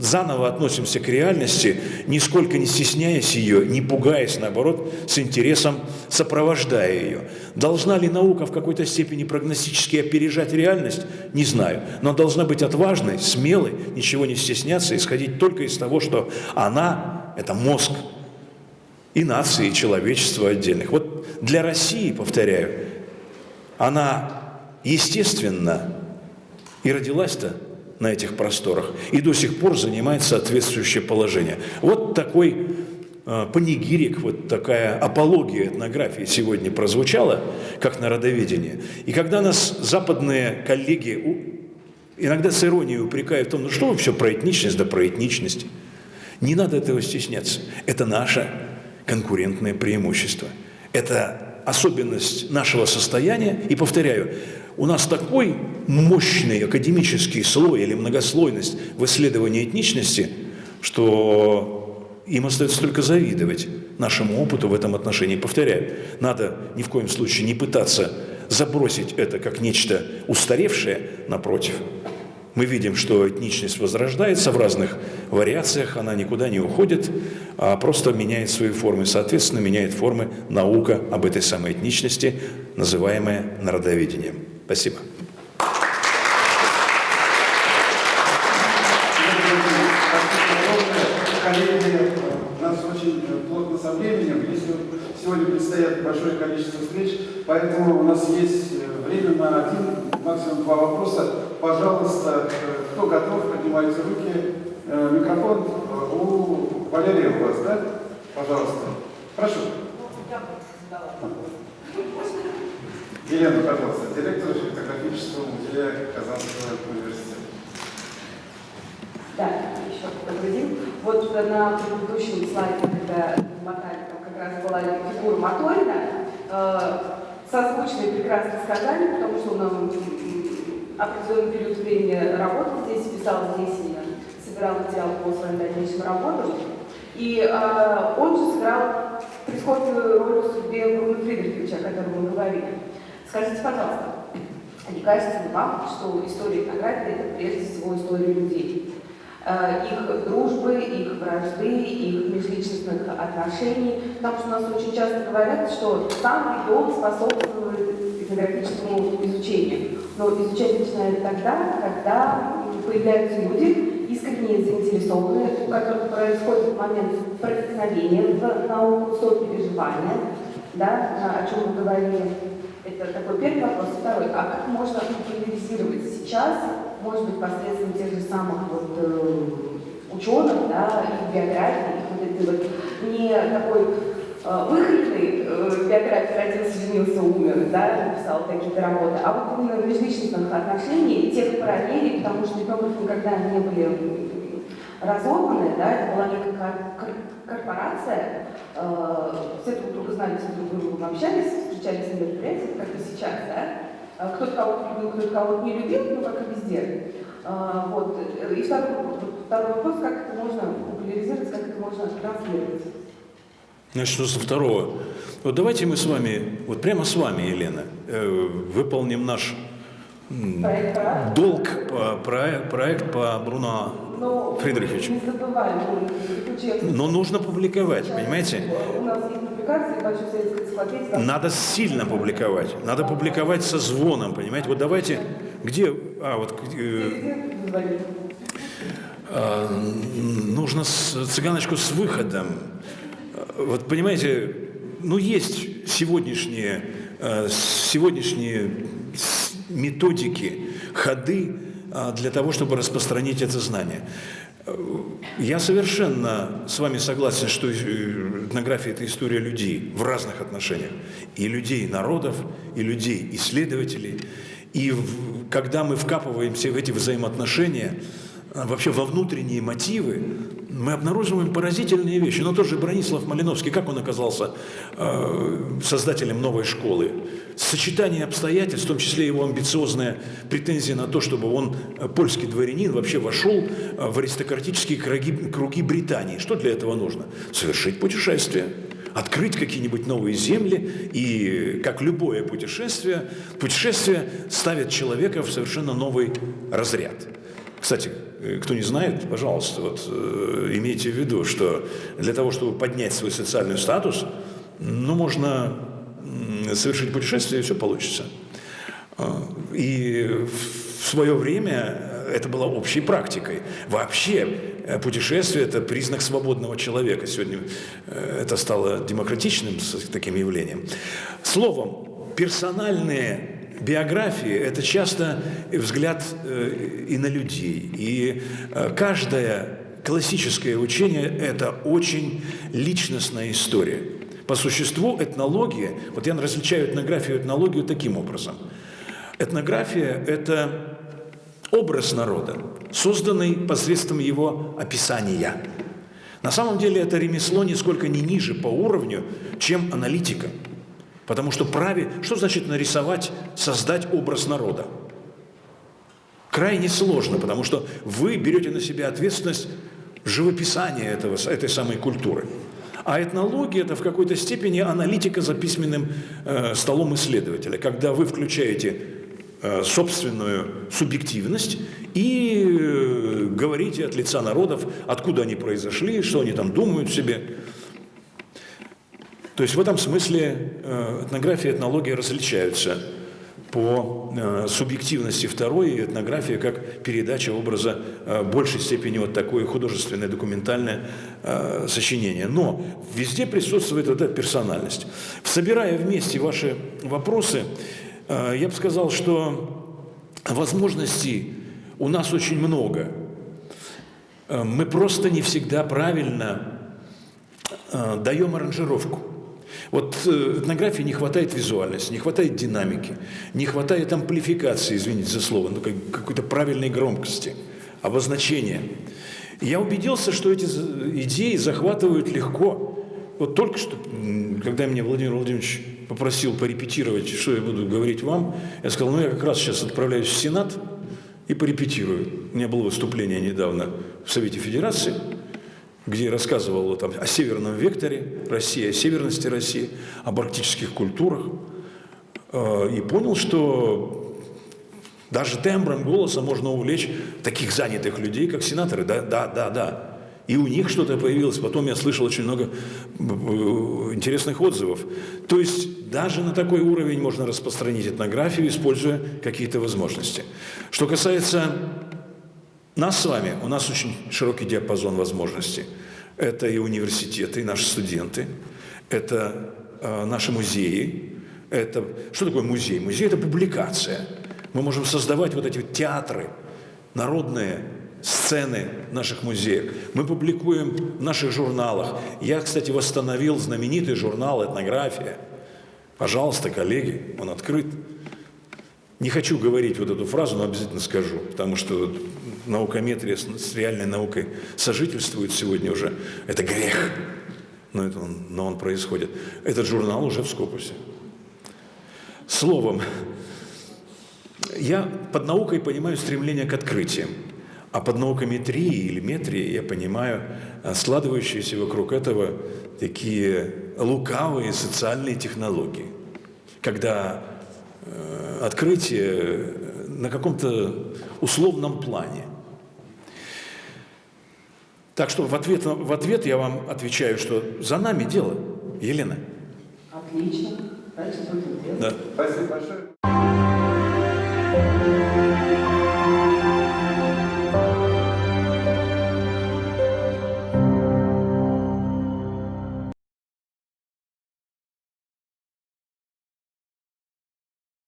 заново относимся к реальности, нисколько не стесняясь ее, не пугаясь, наоборот, с интересом сопровождая ее. Должна ли наука в какой-то степени прогностически опережать реальность? Не знаю. Но должна быть отважной, смелой, ничего не стесняться, исходить только из того, что она – это мозг и нации, и человечества отдельных. Вот для России, повторяю, она естественно и родилась-то на этих просторах и до сих пор занимает соответствующее положение. Вот такой э, панигирик, вот такая апология этнографии сегодня прозвучала, как народоведение. И когда нас западные коллеги иногда с иронией упрекают в том, ну что вы все про этничность, да про этничность. Не надо этого стесняться. Это наше конкурентное преимущество. Это особенность нашего состояния. И повторяю, у нас такой мощный академический слой или многослойность в исследовании этничности, что им остается только завидовать нашему опыту в этом отношении. Повторяю, надо ни в коем случае не пытаться забросить это как нечто устаревшее, напротив. Мы видим, что этничность возрождается в разных вариациях, она никуда не уходит, а просто меняет свои формы. Соответственно, меняет формы наука об этой самой этничности, называемая народоведением. Спасибо. Сегодня предстоят большое количество встреч, поэтому у нас есть максимум два вопроса. Пожалуйста, кто готов, поднимайте руки. Микрофон у Валерия у вас, да? Пожалуйста. Прошу. Елена, пожалуйста, директор фотографического музея Казанского университета. Да, еще день. Вот на предыдущем слайде, когда мотали, как раз была фигура Моторина, э, созвучные прекрасные сказания, потому что он определенный период времени работал здесь, писал здесь и собирал материал по своим дальнейшим работам. И э, он же сыграл прискорбную роль в судьбе Бруно Фридриховича, о котором мы говорили. Скажите, пожалуйста, не кажется ли вам, что история этнографии – это прежде всего история людей? Э, их дружбы, их вражды, их межличностных отношений. Потому что у нас очень часто говорят, что сам регион способствует этнографическому изучению. Но изучать начинают тогда, когда появляются люди, искренне заинтересованные, у которых происходит момент проникновения в науку, сопереживания, да, о чем мы говорили это такой первый вопрос. Второй, а как можно популяризировать сейчас, может быть, посредством тех же самых вот, э, ученых, да, их биографий, их вот этой вот не такой э, выхлепной э, биографии родился, женился, умер, да, написал какие-то работы, а вот именно межличностных отношений, тех параллелей, потому что этнографы никогда не были разорванная, да, это была некая кор- кор- корпорация, э, все друг друга знали, все друг другу общались, встречались на мероприятиях, как и сейчас, да, Э, кто-то кого-то любил, кто-то кого-то не любил, ну, как и везде. Э, Вот. И второй, второй вопрос, как это можно популяризировать, как это можно транслировать. Значит, что со второго? Вот давайте мы с вами, вот прямо с вами, Елена, э, выполним наш Проект «Парад». долг, про- проект по Бруно Но Фридриховичу. не забываем, Но нужно публиковать, понимаете? У нас есть публикации, Надо сильно публиковать. Надо публиковать со звоном, понимаете? Вот давайте, где, а вот э, а, нужно с, цыганочку с выходом. Вот понимаете, ну есть сегодняшние, э, сегодняшние методики, ходы а, для того, чтобы распространить это знание. Э, Я совершенно с вами согласен, что э, этнография – это история людей в разных отношениях. И людей народов, и людей исследователей. И в- когда мы вкапываемся в эти взаимоотношения, а, вообще во внутренние мотивы, мы обнаруживаем поразительные вещи. Но тот же Бронислав Малиновский, как он оказался э, создателем новой школы? Сочетание обстоятельств, в том числе его амбициозная претензия на то, чтобы он, э, польский дворянин, вообще вошел в аристократические круги, круги Британии. Что для этого нужно? Совершить путешествие открыть какие-нибудь новые земли, и, как любое путешествие, путешествие ставит человека в совершенно новый разряд. Кстати, э, кто не знает, пожалуйста, вот, э, имейте в виду, что для того, чтобы поднять свой социальный статус, ну, можно совершить путешествие, и все получится. А, И в свое время это было общей практикой. Вообще путешествие – это признак свободного человека. Сегодня э, это стало демократичным таким явлением. Словом, персональные биографии – это часто взгляд э, и на людей. И э, каждое классическое учение – это очень личностная история. По существу этнология, вот я различаю этнографию и этнологию таким образом. Этнография – это образ народа, созданный посредством его описания. На самом деле это ремесло нисколько не ниже по уровню, чем аналитика. Потому что праве, что значит нарисовать, создать образ народа? Крайне сложно, потому что вы берете на себя ответственность живописания этого, этой самой культуры. А этнология – это в какой-то степени аналитика за письменным э, столом исследователя, когда вы включаете собственную субъективность и э, говорите от лица народов, откуда они произошли, что они там думают себе. То есть в этом смысле э, этнография и этнология различаются по э, субъективности второй, и этнография как передача образа э, в большей степени вот такое художественное документальное э, сочинение. Но везде присутствует эта персональность. Собирая вместе ваши вопросы, э, я бы сказал, что возможностей у нас очень много. Э, Мы просто не всегда правильно э, даем аранжировку. Вот э, этнографии не хватает визуальности, не хватает динамики, не хватает амплификации, извините за слово, ну, как- какой-то правильной громкости, обозначения. Я убедился, что эти идеи захватывают легко. Вот только что, когда меня Владимир Владимирович попросил порепетировать, что я буду говорить вам, я сказал, ну я как раз сейчас отправляюсь в Сенат и порепетирую. У меня было выступление недавно в Совете Федерации, где я рассказывал там о северном векторе России, о северности России, об арктических культурах, э, и понял, что даже тембром голоса можно увлечь таких занятых людей, как сенаторы. Да, да, да, да. И у них что-то появилось. Потом я слышал очень много э, интересных отзывов. То есть даже на такой уровень можно распространить этнографию, используя какие-то возможности. Что касается нас с вами, у нас очень широкий диапазон возможностей. Это и университеты, и наши студенты, это э, наши музеи. Это... Что такое музей? Музей – это публикация. Мы можем создавать вот эти вот театры, народные сцены наших музеях. Мы публикуем в наших журналах. Я, кстати, восстановил знаменитый журнал «Этнография». Пожалуйста, коллеги, он открыт. Не хочу говорить вот эту фразу, но обязательно скажу, потому что наукометрия с реальной наукой сожительствует сегодня уже. Это грех, но, это он, но он происходит. Этот журнал уже в Скопусе. Словом, я под наукой понимаю стремление к открытиям, а под наукометрией или метрией я понимаю а, складывающиеся вокруг этого такие лукавые социальные технологии, когда э, открытие на каком-то условном плане. Так что в ответ, в ответ я вам отвечаю, что за нами дело, Елена. Отлично. Дальше будем делать. Да. Спасибо большое.